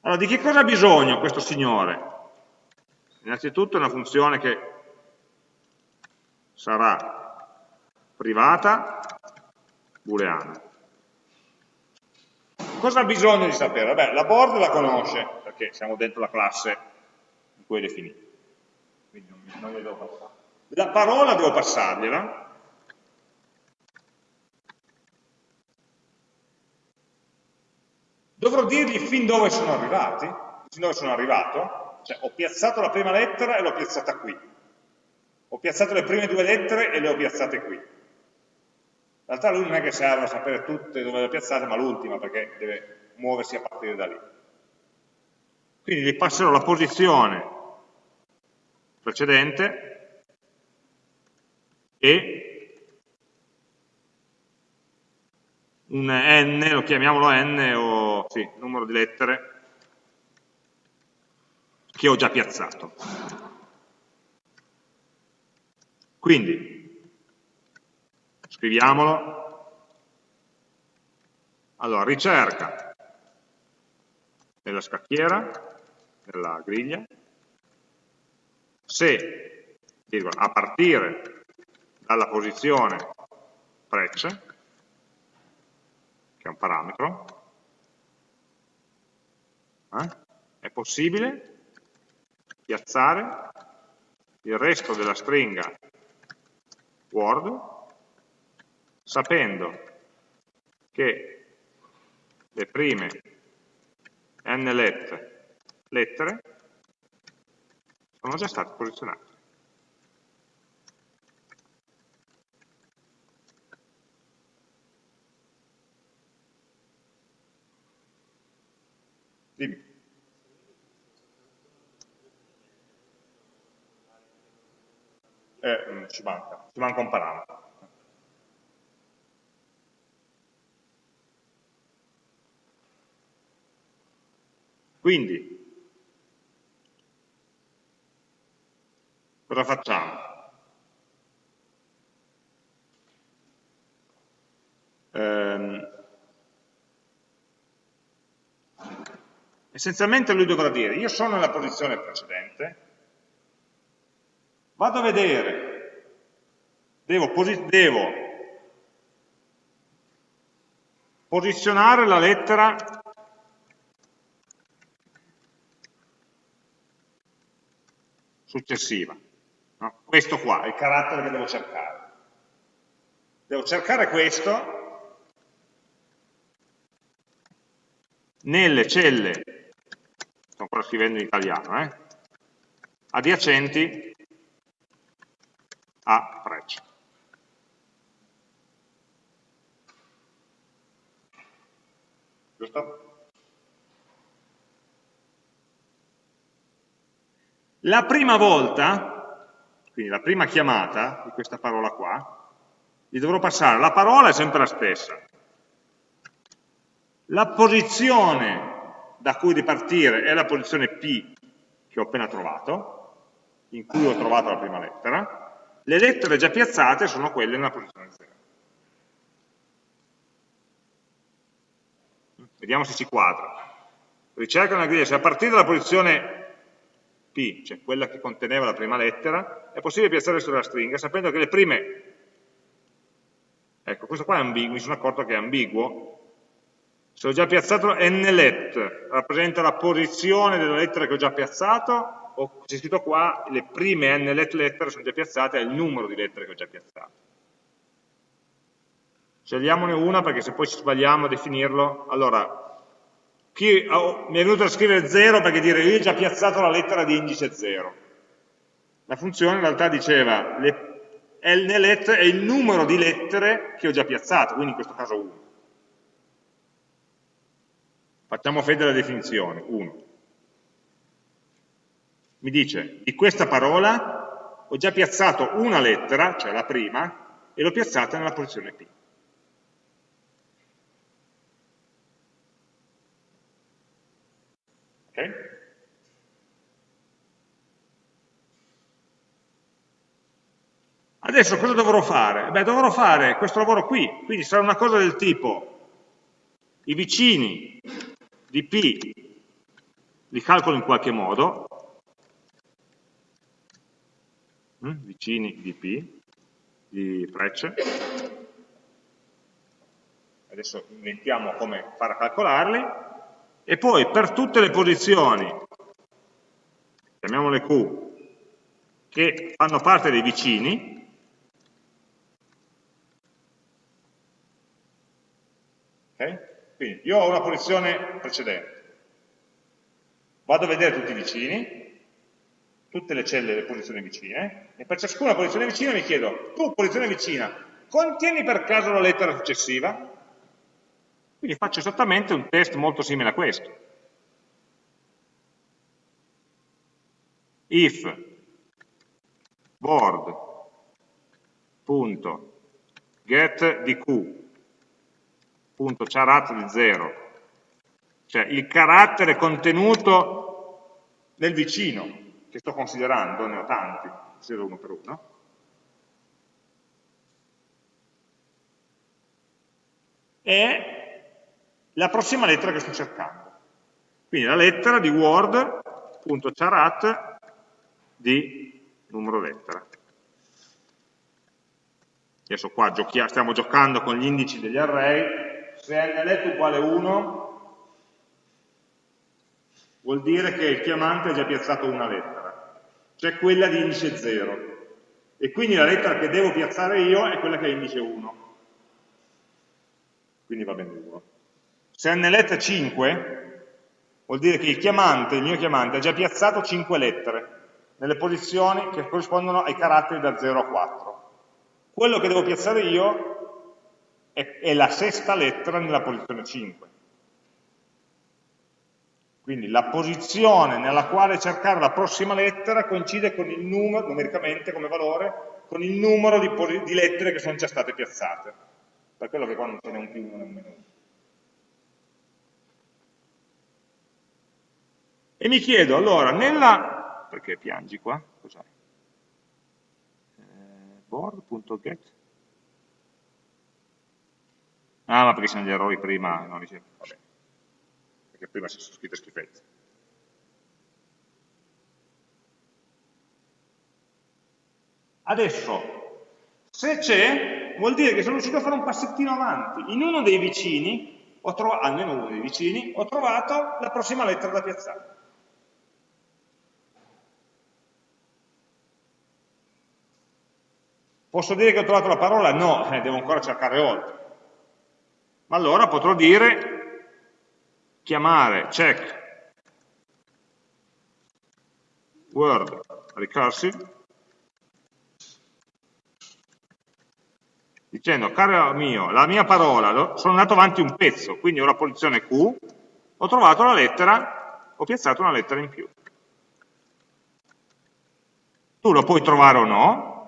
Speaker 1: Allora, di che cosa ha bisogno questo signore? Innanzitutto è una funzione che sarà privata, booleana. Cosa ha bisogno di sapere? Beh, la board la conosce, perché siamo dentro la classe in cui è definita. Quindi non, non devo passare. La parola devo passargliela. Dovrò dirgli fin dove sono arrivati, fin dove sono arrivato, cioè ho piazzato la prima lettera e l'ho piazzata qui. Ho piazzato le prime due lettere e le ho piazzate qui. Realtà lui non è che serve a sapere tutte dove le piazzate, ma l'ultima, perché deve muoversi a partire da lì. Quindi gli passerò la posizione precedente e un n, lo chiamiamolo n, o sì, numero di lettere che ho già piazzato. Quindi Scriviamolo. Allora, ricerca nella scacchiera, nella griglia, se a partire dalla posizione precce, che è un parametro, eh, è possibile piazzare il resto della stringa Word sapendo che le prime nlet lettere sono già state posizionate. Dimmi. Eh, ci manca, ci manca un parametro. Quindi, cosa facciamo? Ehm, essenzialmente lui dovrà dire, io sono nella posizione precedente, vado a vedere, devo, posi devo posizionare la lettera successiva. No? Questo qua è il carattere che devo cercare. Devo cercare questo nelle celle, sto ancora scrivendo in italiano, eh, adiacenti a freccia. Giusto? La prima volta, quindi la prima chiamata di questa parola qua, gli dovrò passare, la parola è sempre la stessa. La posizione da cui ripartire è la posizione P che ho appena trovato, in cui ho trovato la prima lettera, le lettere già piazzate sono quelle nella posizione 0. Vediamo se ci quadra. Ricerca una griglia, se a partire dalla posizione P, cioè quella che conteneva la prima lettera, è possibile piazzare sulla stringa sapendo che le prime, ecco questo qua è ambiguo, mi sono accorto che è ambiguo, se ho già piazzato nlet, rappresenta la posizione della lettera che ho già piazzato, o c'è scritto qua, le prime nlet lettere sono già piazzate, è il numero di lettere che ho già piazzato. Scegliamone una perché se poi ci sbagliamo a definirlo, allora chi, oh, mi è venuto a scrivere 0 perché dire io ho già piazzato la lettera di indice 0. La funzione in realtà diceva le, nlet è il numero di lettere che ho già piazzato, quindi in questo caso 1. Facciamo fede alla definizione, 1. Mi dice, di questa parola ho già piazzato una lettera, cioè la prima, e l'ho piazzata nella posizione P. Adesso cosa dovrò fare? Beh, dovrò fare questo lavoro qui, quindi sarà una cosa del tipo i vicini di P li calcolo in qualche modo, mm, vicini di P, di frecce, adesso inventiamo come fare a calcolarli, e poi per tutte le posizioni, chiamiamole Q, che fanno parte dei vicini, Okay? Quindi io ho una posizione precedente, vado a vedere tutti i vicini, tutte le celle delle posizioni vicine, e per ciascuna posizione vicina mi chiedo, tu posizione vicina, contieni per caso la lettera successiva? Quindi faccio esattamente un test molto simile a questo. if board.get di q punto charat di 0, cioè il carattere contenuto nel vicino, che sto considerando, ne ho tanti, 0 uno per uno, è la prossima lettera che sto cercando. Quindi la lettera di word.charat di numero lettera. Adesso qua stiamo giocando con gli indici degli array, se nlet uguale 1 vuol dire che il chiamante ha già piazzato una lettera, cioè quella di indice 0. E quindi la lettera che devo piazzare io è quella che è indice 1. Quindi va bene 1. Se nlet 5 vuol dire che il chiamante, il mio chiamante, ha già piazzato 5 lettere nelle posizioni che corrispondono ai caratteri da 0 a 4. Quello che devo piazzare io è, è la sesta lettera nella posizione 5. Quindi la posizione nella quale cercare la prossima lettera coincide con il numero, numericamente come valore, con il numero di, di lettere che sono già state piazzate. Per quello che qua non ce n'è un più, uno e un meno. E mi chiedo, allora, nella... perché piangi qua? Cos'hai? Eh, board.get Ah, ma perché sono gli errori prima, non dice, vabbè, perché prima si sono scritte schifezze. Adesso, se c'è, vuol dire che sono riuscito a fare un passettino avanti. In uno dei vicini, almeno uno dei vicini, ho trovato la prossima lettera da piazzare. Posso dire che ho trovato la parola? No, eh, devo ancora cercare oltre. Ma allora potrò dire, chiamare check word recursive dicendo, caro mio, la mia parola, sono andato avanti un pezzo, quindi ho la posizione Q, ho trovato la lettera, ho piazzato una lettera in più. Tu lo puoi trovare o no,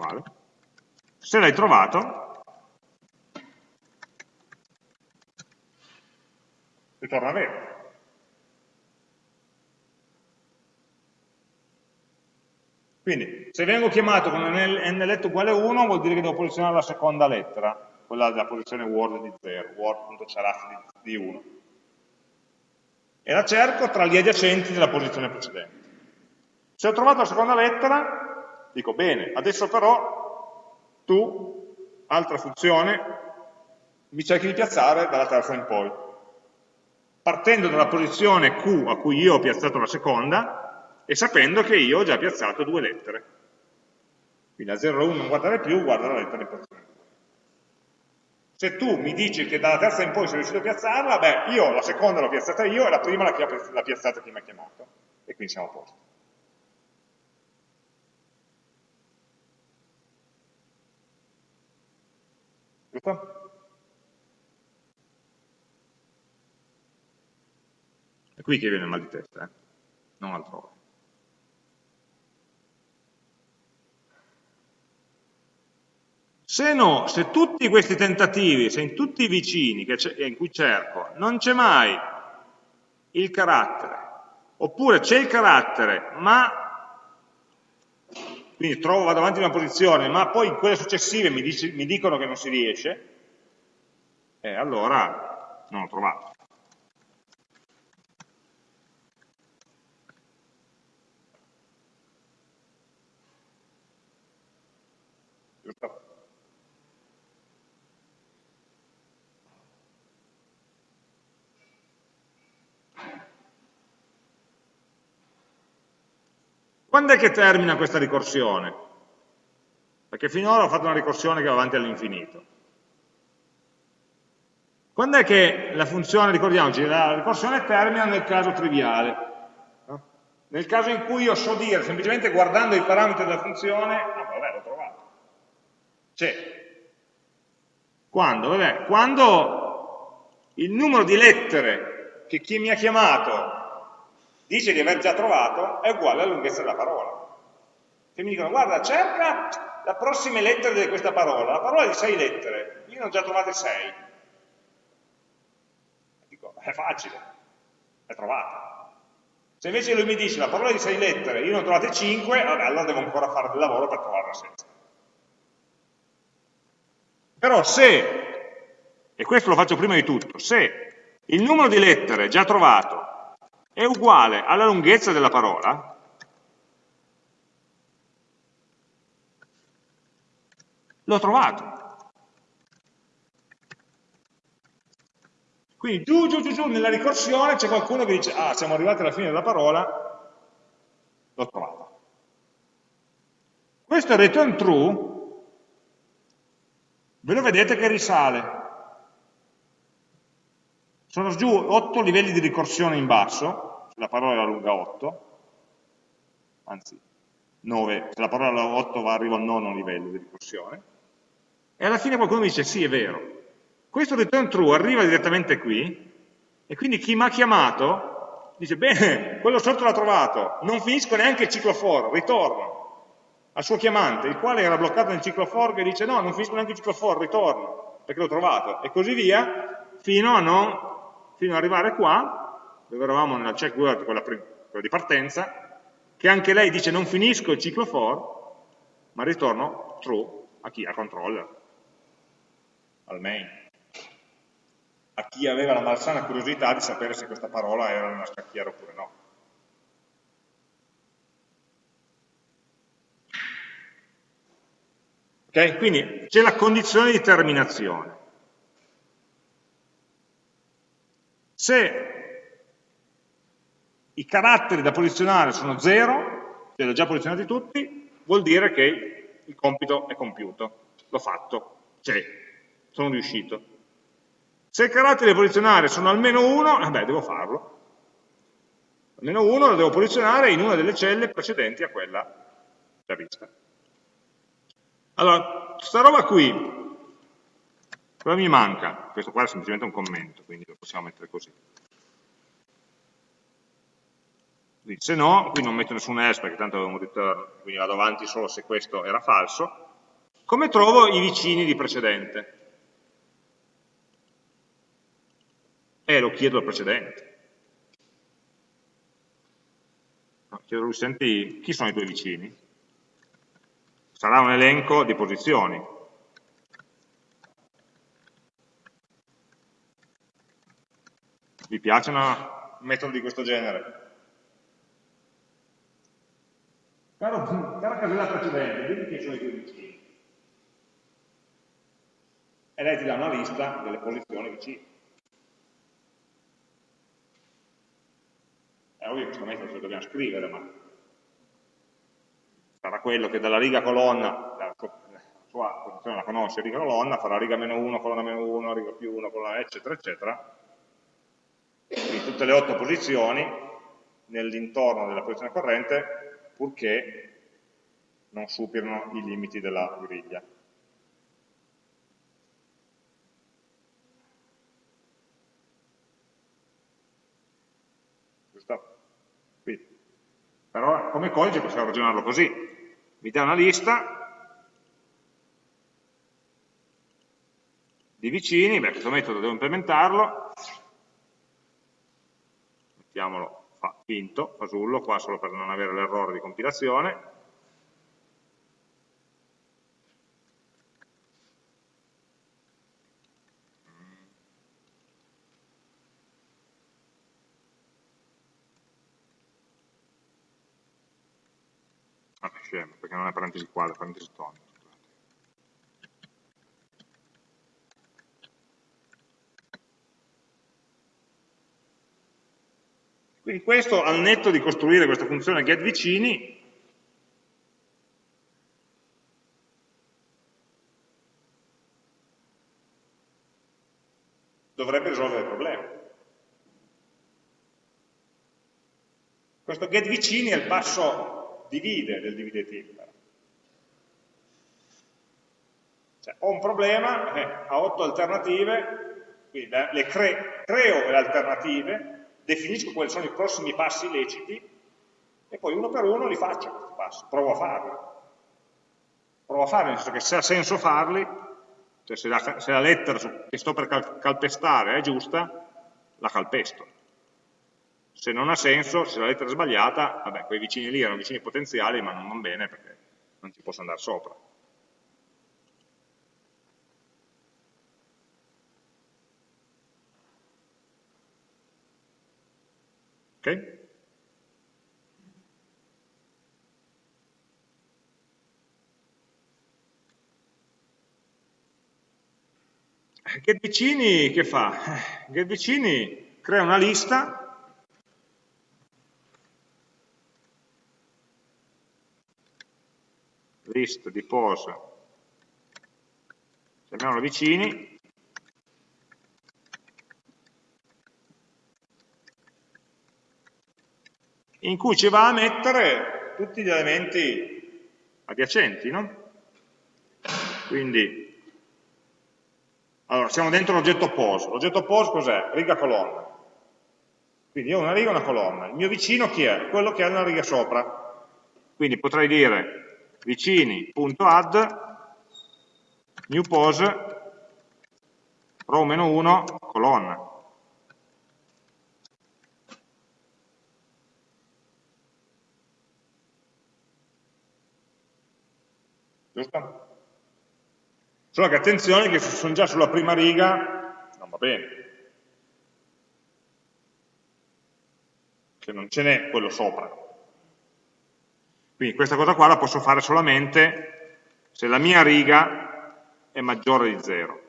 Speaker 1: uguale. Se l'hai trovato, ritorna vero. Quindi, se vengo chiamato con nlet uguale 1, vuol dire che devo posizionare la seconda lettera, quella della posizione word di 0, word.charaf di 1. E la cerco tra gli adiacenti della posizione precedente. Se ho trovato la seconda lettera, Dico, bene, adesso però tu, altra funzione, mi cerchi di piazzare dalla terza in poi. Partendo dalla posizione Q a cui io ho piazzato la seconda e sapendo che io ho già piazzato due lettere. Quindi a 0 1 non guardare più, guarda la lettera in posizione 2. Se tu mi dici che dalla terza in poi sei riuscito a piazzarla, beh, io la seconda l'ho piazzata io e la prima l'ha piazzata chi mi ha chiamato. E quindi siamo a posto. Giusto? È qui che viene il mal di testa, eh? non altrove. Se no, se tutti questi tentativi, se in tutti i vicini in cui cerco non c'è mai il carattere, oppure c'è il carattere, ma quindi trovo, vado avanti in una posizione, ma poi in quelle successive mi, dice, mi dicono che non si riesce, e allora non l'ho trovato. Quando è che termina questa ricorsione? Perché finora ho fatto una ricorsione che va avanti all'infinito. Quando è che la funzione, ricordiamoci, la ricorsione termina nel caso triviale? Nel caso in cui io so dire, semplicemente guardando i parametri della funzione, ah vabbè, l'ho trovato. C'è. Quando? Vabbè, quando il numero di lettere che chi mi ha chiamato dice di aver già trovato è uguale alla lunghezza della parola. Se mi dicono, guarda, cerca le prossime lettere di questa parola, la parola è di sei lettere, io ne ho già trovate sei. Dico, è facile, è trovata. Se invece lui mi dice la parola è di sei lettere, io ne ho trovate cinque, allora devo ancora fare del lavoro per trovarla senza. Però se, e questo lo faccio prima di tutto, se il numero di lettere già trovato è uguale alla lunghezza della parola, l'ho trovato. Quindi giù, giù, giù, giù, nella ricorsione c'è qualcuno che dice, ah, siamo arrivati alla fine della parola, l'ho trovato. Questo return true ve lo vedete che risale. Sono giù 8 livelli di ricorsione in basso, se la parola era lunga 8, anzi 9, se la parola 8 va, arriva al nono livello di ricorsione, e alla fine qualcuno mi dice sì, è vero, questo return true arriva direttamente qui, e quindi chi mi ha chiamato dice, bene, quello sotto l'ha trovato, non finisco neanche il ciclo for, ritorno. Al suo chiamante, il quale era bloccato nel ciclo for, che dice, no, non finisco neanche il ciclo for, ritorno, perché l'ho trovato, e così via, fino, a non, fino ad arrivare qua, dove eravamo nella check word, quella, quella di partenza, che anche lei dice non finisco il ciclo for, ma ritorno true a chi? Al controller, al main a chi aveva la malsana curiosità di sapere se questa parola era una scacchiera oppure no. Ok? Quindi c'è la condizione di terminazione. Se i caratteri da posizionare sono 0, cioè li ho già posizionati tutti, vuol dire che il compito è compiuto, l'ho fatto, c'è, sono riuscito. Se i caratteri da posizionare sono almeno uno, vabbè, devo farlo. Almeno uno lo devo posizionare in una delle celle precedenti a quella già vista. Allora, questa roba qui, cosa mi manca? Questo qua è semplicemente un commento, quindi lo possiamo mettere così. Se no, qui non metto nessun else perché tanto un return, quindi vado avanti solo se questo era falso. Come trovo i vicini di precedente? Eh, lo chiedo al precedente. No, chiedo lui, senti, chi sono i tuoi vicini? Sarà un elenco di posizioni. Vi piace un metodo di questo genere? Caro, cara casella precedente, vedi chi sono i tuoi vicini. E lei ti dà una lista delle posizioni vicine. È ovvio che questo metodo lo dobbiamo scrivere, ma sarà quello che dalla riga colonna, la sua posizione la conosce, riga colonna, farà riga meno 1, colonna meno 1, riga più 1, colonna eccetera, eccetera. Quindi tutte le otto posizioni nell'intorno della posizione corrente, purché non superino i limiti della griglia. Però come codice possiamo ragionarlo così. Mi dà una lista di vicini, beh, questo metodo devo implementarlo, mettiamolo fa, finto, fasullo, qua solo per non avere l'errore di compilazione, scemo, perché non è parentesi quadra, è parentesi tonica. Quindi questo, al netto di costruire questa funzione getVicini, dovrebbe risolvere il problema. Questo getVicini è il passo divide del divide tibia. Cioè, ho un problema, eh, ho otto alternative, quindi le cre creo le alternative, definisco quali sono i prossimi passi illeciti e poi uno per uno li faccio questi passi, provo a farli. Provo a farli, nel senso che se ha senso farli, cioè se la, se la lettera che sto per cal calpestare è giusta, la calpesto se non ha senso, se la lettera è sbagliata, vabbè, quei vicini lì erano vicini potenziali, ma non vanno bene perché non ci posso andare sopra. Ok? Get vicini che fa? Get vicini crea una lista list di pose, chiamiamola vicini, in cui ci va a mettere tutti gli elementi adiacenti, no? Quindi, allora, siamo dentro l'oggetto pose. L'oggetto pose cos'è? Riga colonna. Quindi io ho una riga e una colonna. Il mio vicino chi è? Quello che ha una riga sopra. Quindi potrei dire vicini.add new pose row-1 colonna. Giusto? Solo che attenzione che se sono già sulla prima riga non va bene. Se non ce n'è quello sopra. Quindi questa cosa qua la posso fare solamente se la mia riga è maggiore di 0.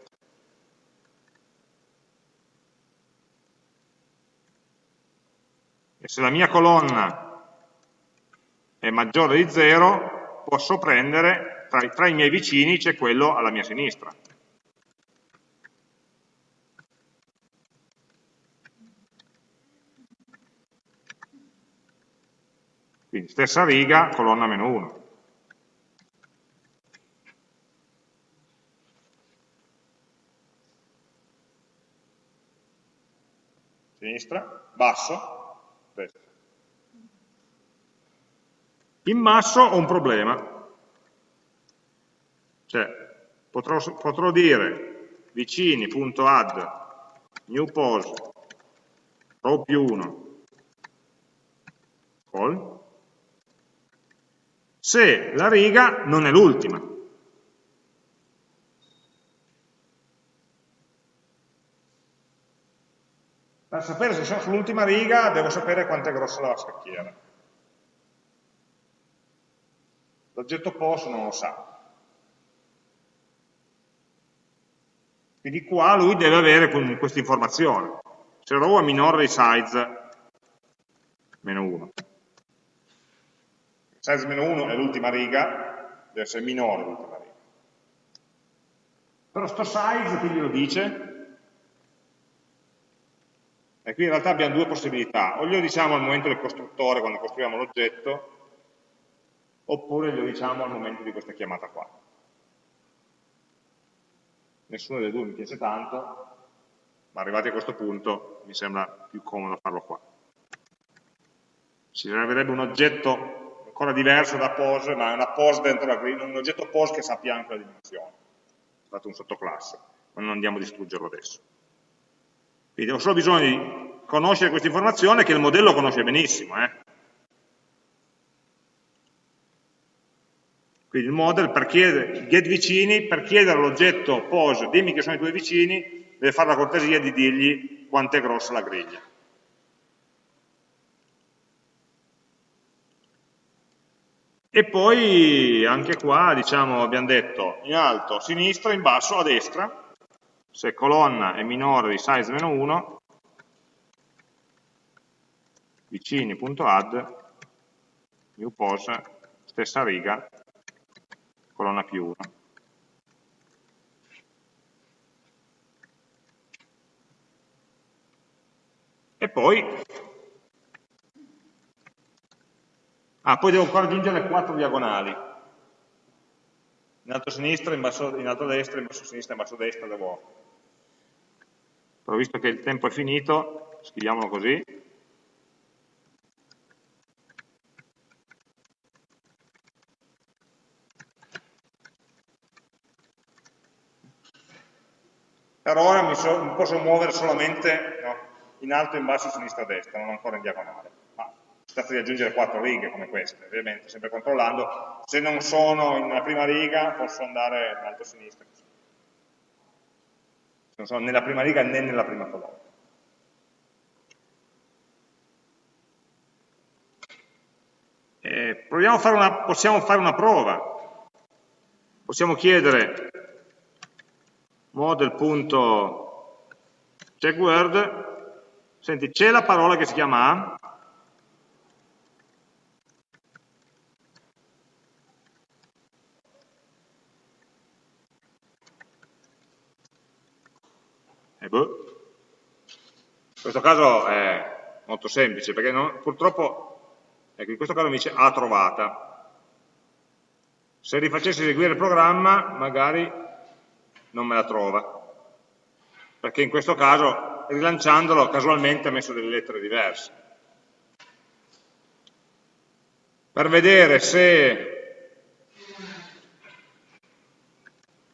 Speaker 1: E se la mia colonna è maggiore di 0, posso prendere tra, tra i miei vicini c'è quello alla mia sinistra. Quindi stessa riga, colonna meno 1. Sinistra, basso, destra. In basso ho un problema, cioè, potrò, potrò dire vicini.add new pose row più 1 call se la riga non è l'ultima. Per sapere se sono sull'ultima riga devo sapere quanto è grossa la scacchiera. L'oggetto post non lo sa. Quindi qua lui deve avere questa informazione. Se row è minore di size meno 1. Size meno 1 è l'ultima riga, deve essere minore l'ultima riga. Però sto size chi glielo dice? E qui in realtà abbiamo due possibilità, o glielo diciamo al momento del costruttore quando costruiamo l'oggetto, oppure glielo diciamo al momento di questa chiamata qua nessuna delle due mi piace tanto, ma arrivati a questo punto mi sembra più comodo farlo qua. Ci servirebbe un oggetto ancora diverso da pose, ma è una pose dentro la grid, un oggetto pose che sappia anche la dimensione. È stato un sottoclasse, ma non andiamo a distruggerlo adesso. Quindi ho solo bisogno di conoscere questa informazione che il modello conosce benissimo. Eh? Quindi il model per chiedere, get vicini, per chiedere all'oggetto pose, dimmi che sono i tuoi vicini, deve fare la cortesia di dirgli quanto è grossa la griglia. E poi anche qua diciamo, abbiamo detto in alto a sinistra, in basso a destra, se colonna è minore di size meno 1, vicini.add, new pose, stessa riga, colonna più 1. E poi, ah, poi devo ancora aggiungere quattro diagonali. In alto a sinistra, in, basso, in alto a destra, in basso a sinistra, in basso a destra devo... Però visto che il tempo è finito, scriviamolo così, Per ora mi, so, mi posso muovere solamente no, in alto, in basso, in sinistra, destra, non ancora in diagonale. Ma si tratta di aggiungere quattro righe come queste, ovviamente, sempre controllando. Se non sono una prima riga, posso andare in alto sinistra. Se non sono nella prima riga né nella prima colonna. Eh, fare una, possiamo fare una prova. Possiamo chiedere model.checkword, senti, c'è la parola che si chiama A? E boh. In questo caso è molto semplice, perché non, purtroppo, ecco, in questo caso mi dice A trovata. Se rifacessi eseguire il programma, magari non me la trova, perché in questo caso, rilanciandolo, casualmente ha messo delle lettere diverse. Per vedere se,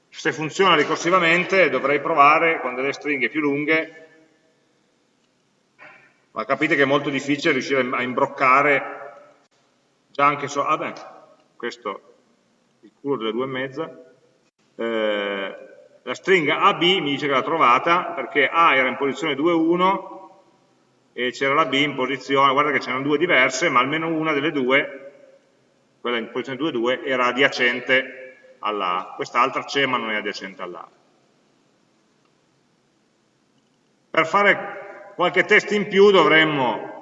Speaker 1: se funziona ricorsivamente dovrei provare con delle stringhe più lunghe ma capite che è molto difficile riuscire a imbroccare già anche so, ah beh, questo il culo delle due e mezza, eh, la stringa AB mi dice che l'ha trovata perché A era in posizione 2,1 e c'era la B in posizione, guarda che c'erano due diverse, ma almeno una delle due, quella in posizione 2,2, era adiacente alla A, quest'altra c'è ma non è adiacente alla. Per fare qualche test in più dovremmo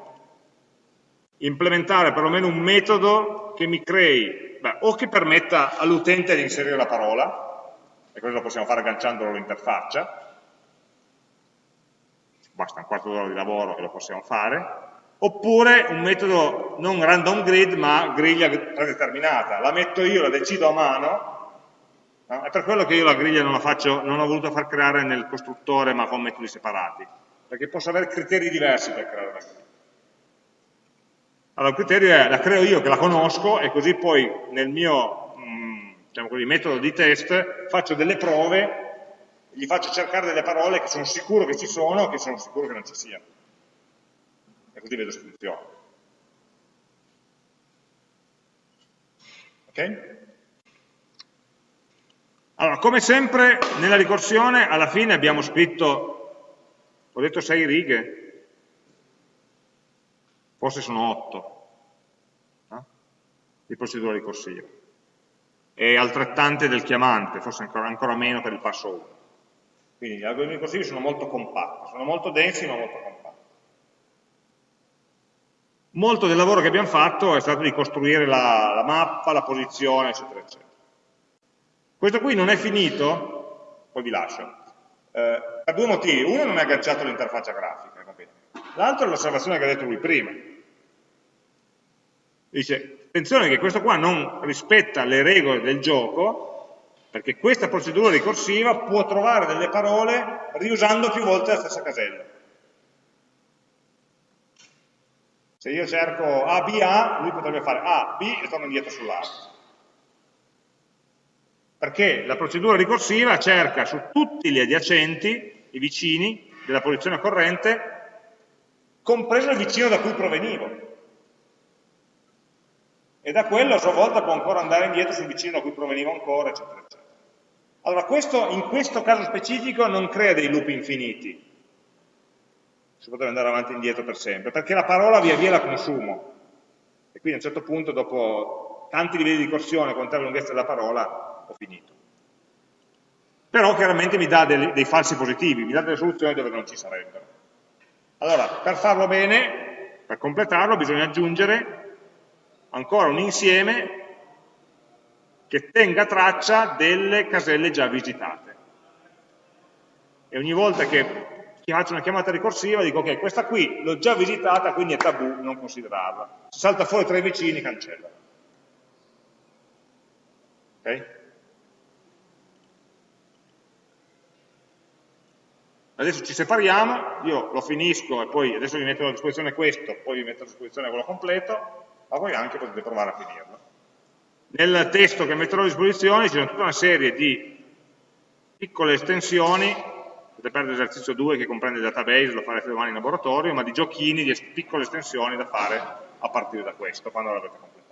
Speaker 1: implementare perlomeno un metodo che mi crei, beh, o che permetta all'utente di inserire la parola, e questo lo possiamo fare agganciandolo all'interfaccia, basta un quarto d'ora di lavoro e lo possiamo fare, oppure un metodo non random grid ma griglia predeterminata, la metto io, la decido a mano, no? è per quello che io la griglia non la faccio, non l'ho voluto far creare nel costruttore ma con metodi separati, perché posso avere criteri diversi per creare una griglia. Allora, il criterio è, la creo io che la conosco e così poi nel mio mh, mm, diciamo così, metodo di test faccio delle prove, gli faccio cercare delle parole che sono sicuro che ci sono e che sono sicuro che non ci siano. E così vedo se funziona. Ok? Allora, come sempre nella ricorsione alla fine abbiamo scritto ho detto 6 righe, forse sono 8 no? di procedura ricorsiva e altrettante del chiamante, forse ancora, ancora meno per il passo 1. Quindi gli algoritmi ricorsivi sono molto compatti, sono molto densi ma molto compatti. Molto del lavoro che abbiamo fatto è stato di costruire la, la mappa, la posizione, eccetera, eccetera. Questo qui non è finito, poi vi lascio, eh, per due motivi. Uno non è agganciato all'interfaccia grafica, l'altro è l'osservazione che ha detto lui prima. Dice, attenzione che questo qua non rispetta le regole del gioco, perché questa procedura ricorsiva può trovare delle parole riusando più volte la stessa casella. Se io cerco A, B, A, lui potrebbe fare A, B e torna indietro sull'A perché la procedura ricorsiva cerca su tutti gli adiacenti, i vicini della posizione corrente, compreso il vicino da cui provenivo. E da quello a sua volta può ancora andare indietro sul vicino da cui provenivo ancora, eccetera, eccetera. Allora, questo, in questo caso specifico non crea dei loop infiniti, si potrebbe andare avanti e indietro per sempre, perché la parola via via la consumo. E quindi a un certo punto, dopo tanti livelli di ricorsione, contare la lunghezza della parola, ho finito. Però chiaramente mi dà dei, dei falsi positivi, mi dà delle soluzioni dove non ci sarebbero. Allora, per farlo bene, per completarlo, bisogna aggiungere ancora un insieme che tenga traccia delle caselle già visitate. E ogni volta che faccio una chiamata ricorsiva dico ok, questa qui l'ho già visitata, quindi è tabù non considerarla. Se salta fuori tra i vicini, cancella. Ok? adesso ci separiamo, io lo finisco e poi adesso vi metto a disposizione questo, poi vi metto a disposizione quello completo, ma poi anche potete provare a finirlo. Nel testo che metterò a disposizione ci sono tutta una serie di piccole estensioni, potete perdere l'esercizio 2 che comprende il database, lo farete domani in laboratorio, ma di giochini, di piccole estensioni da fare a partire da questo, quando l'avete completato.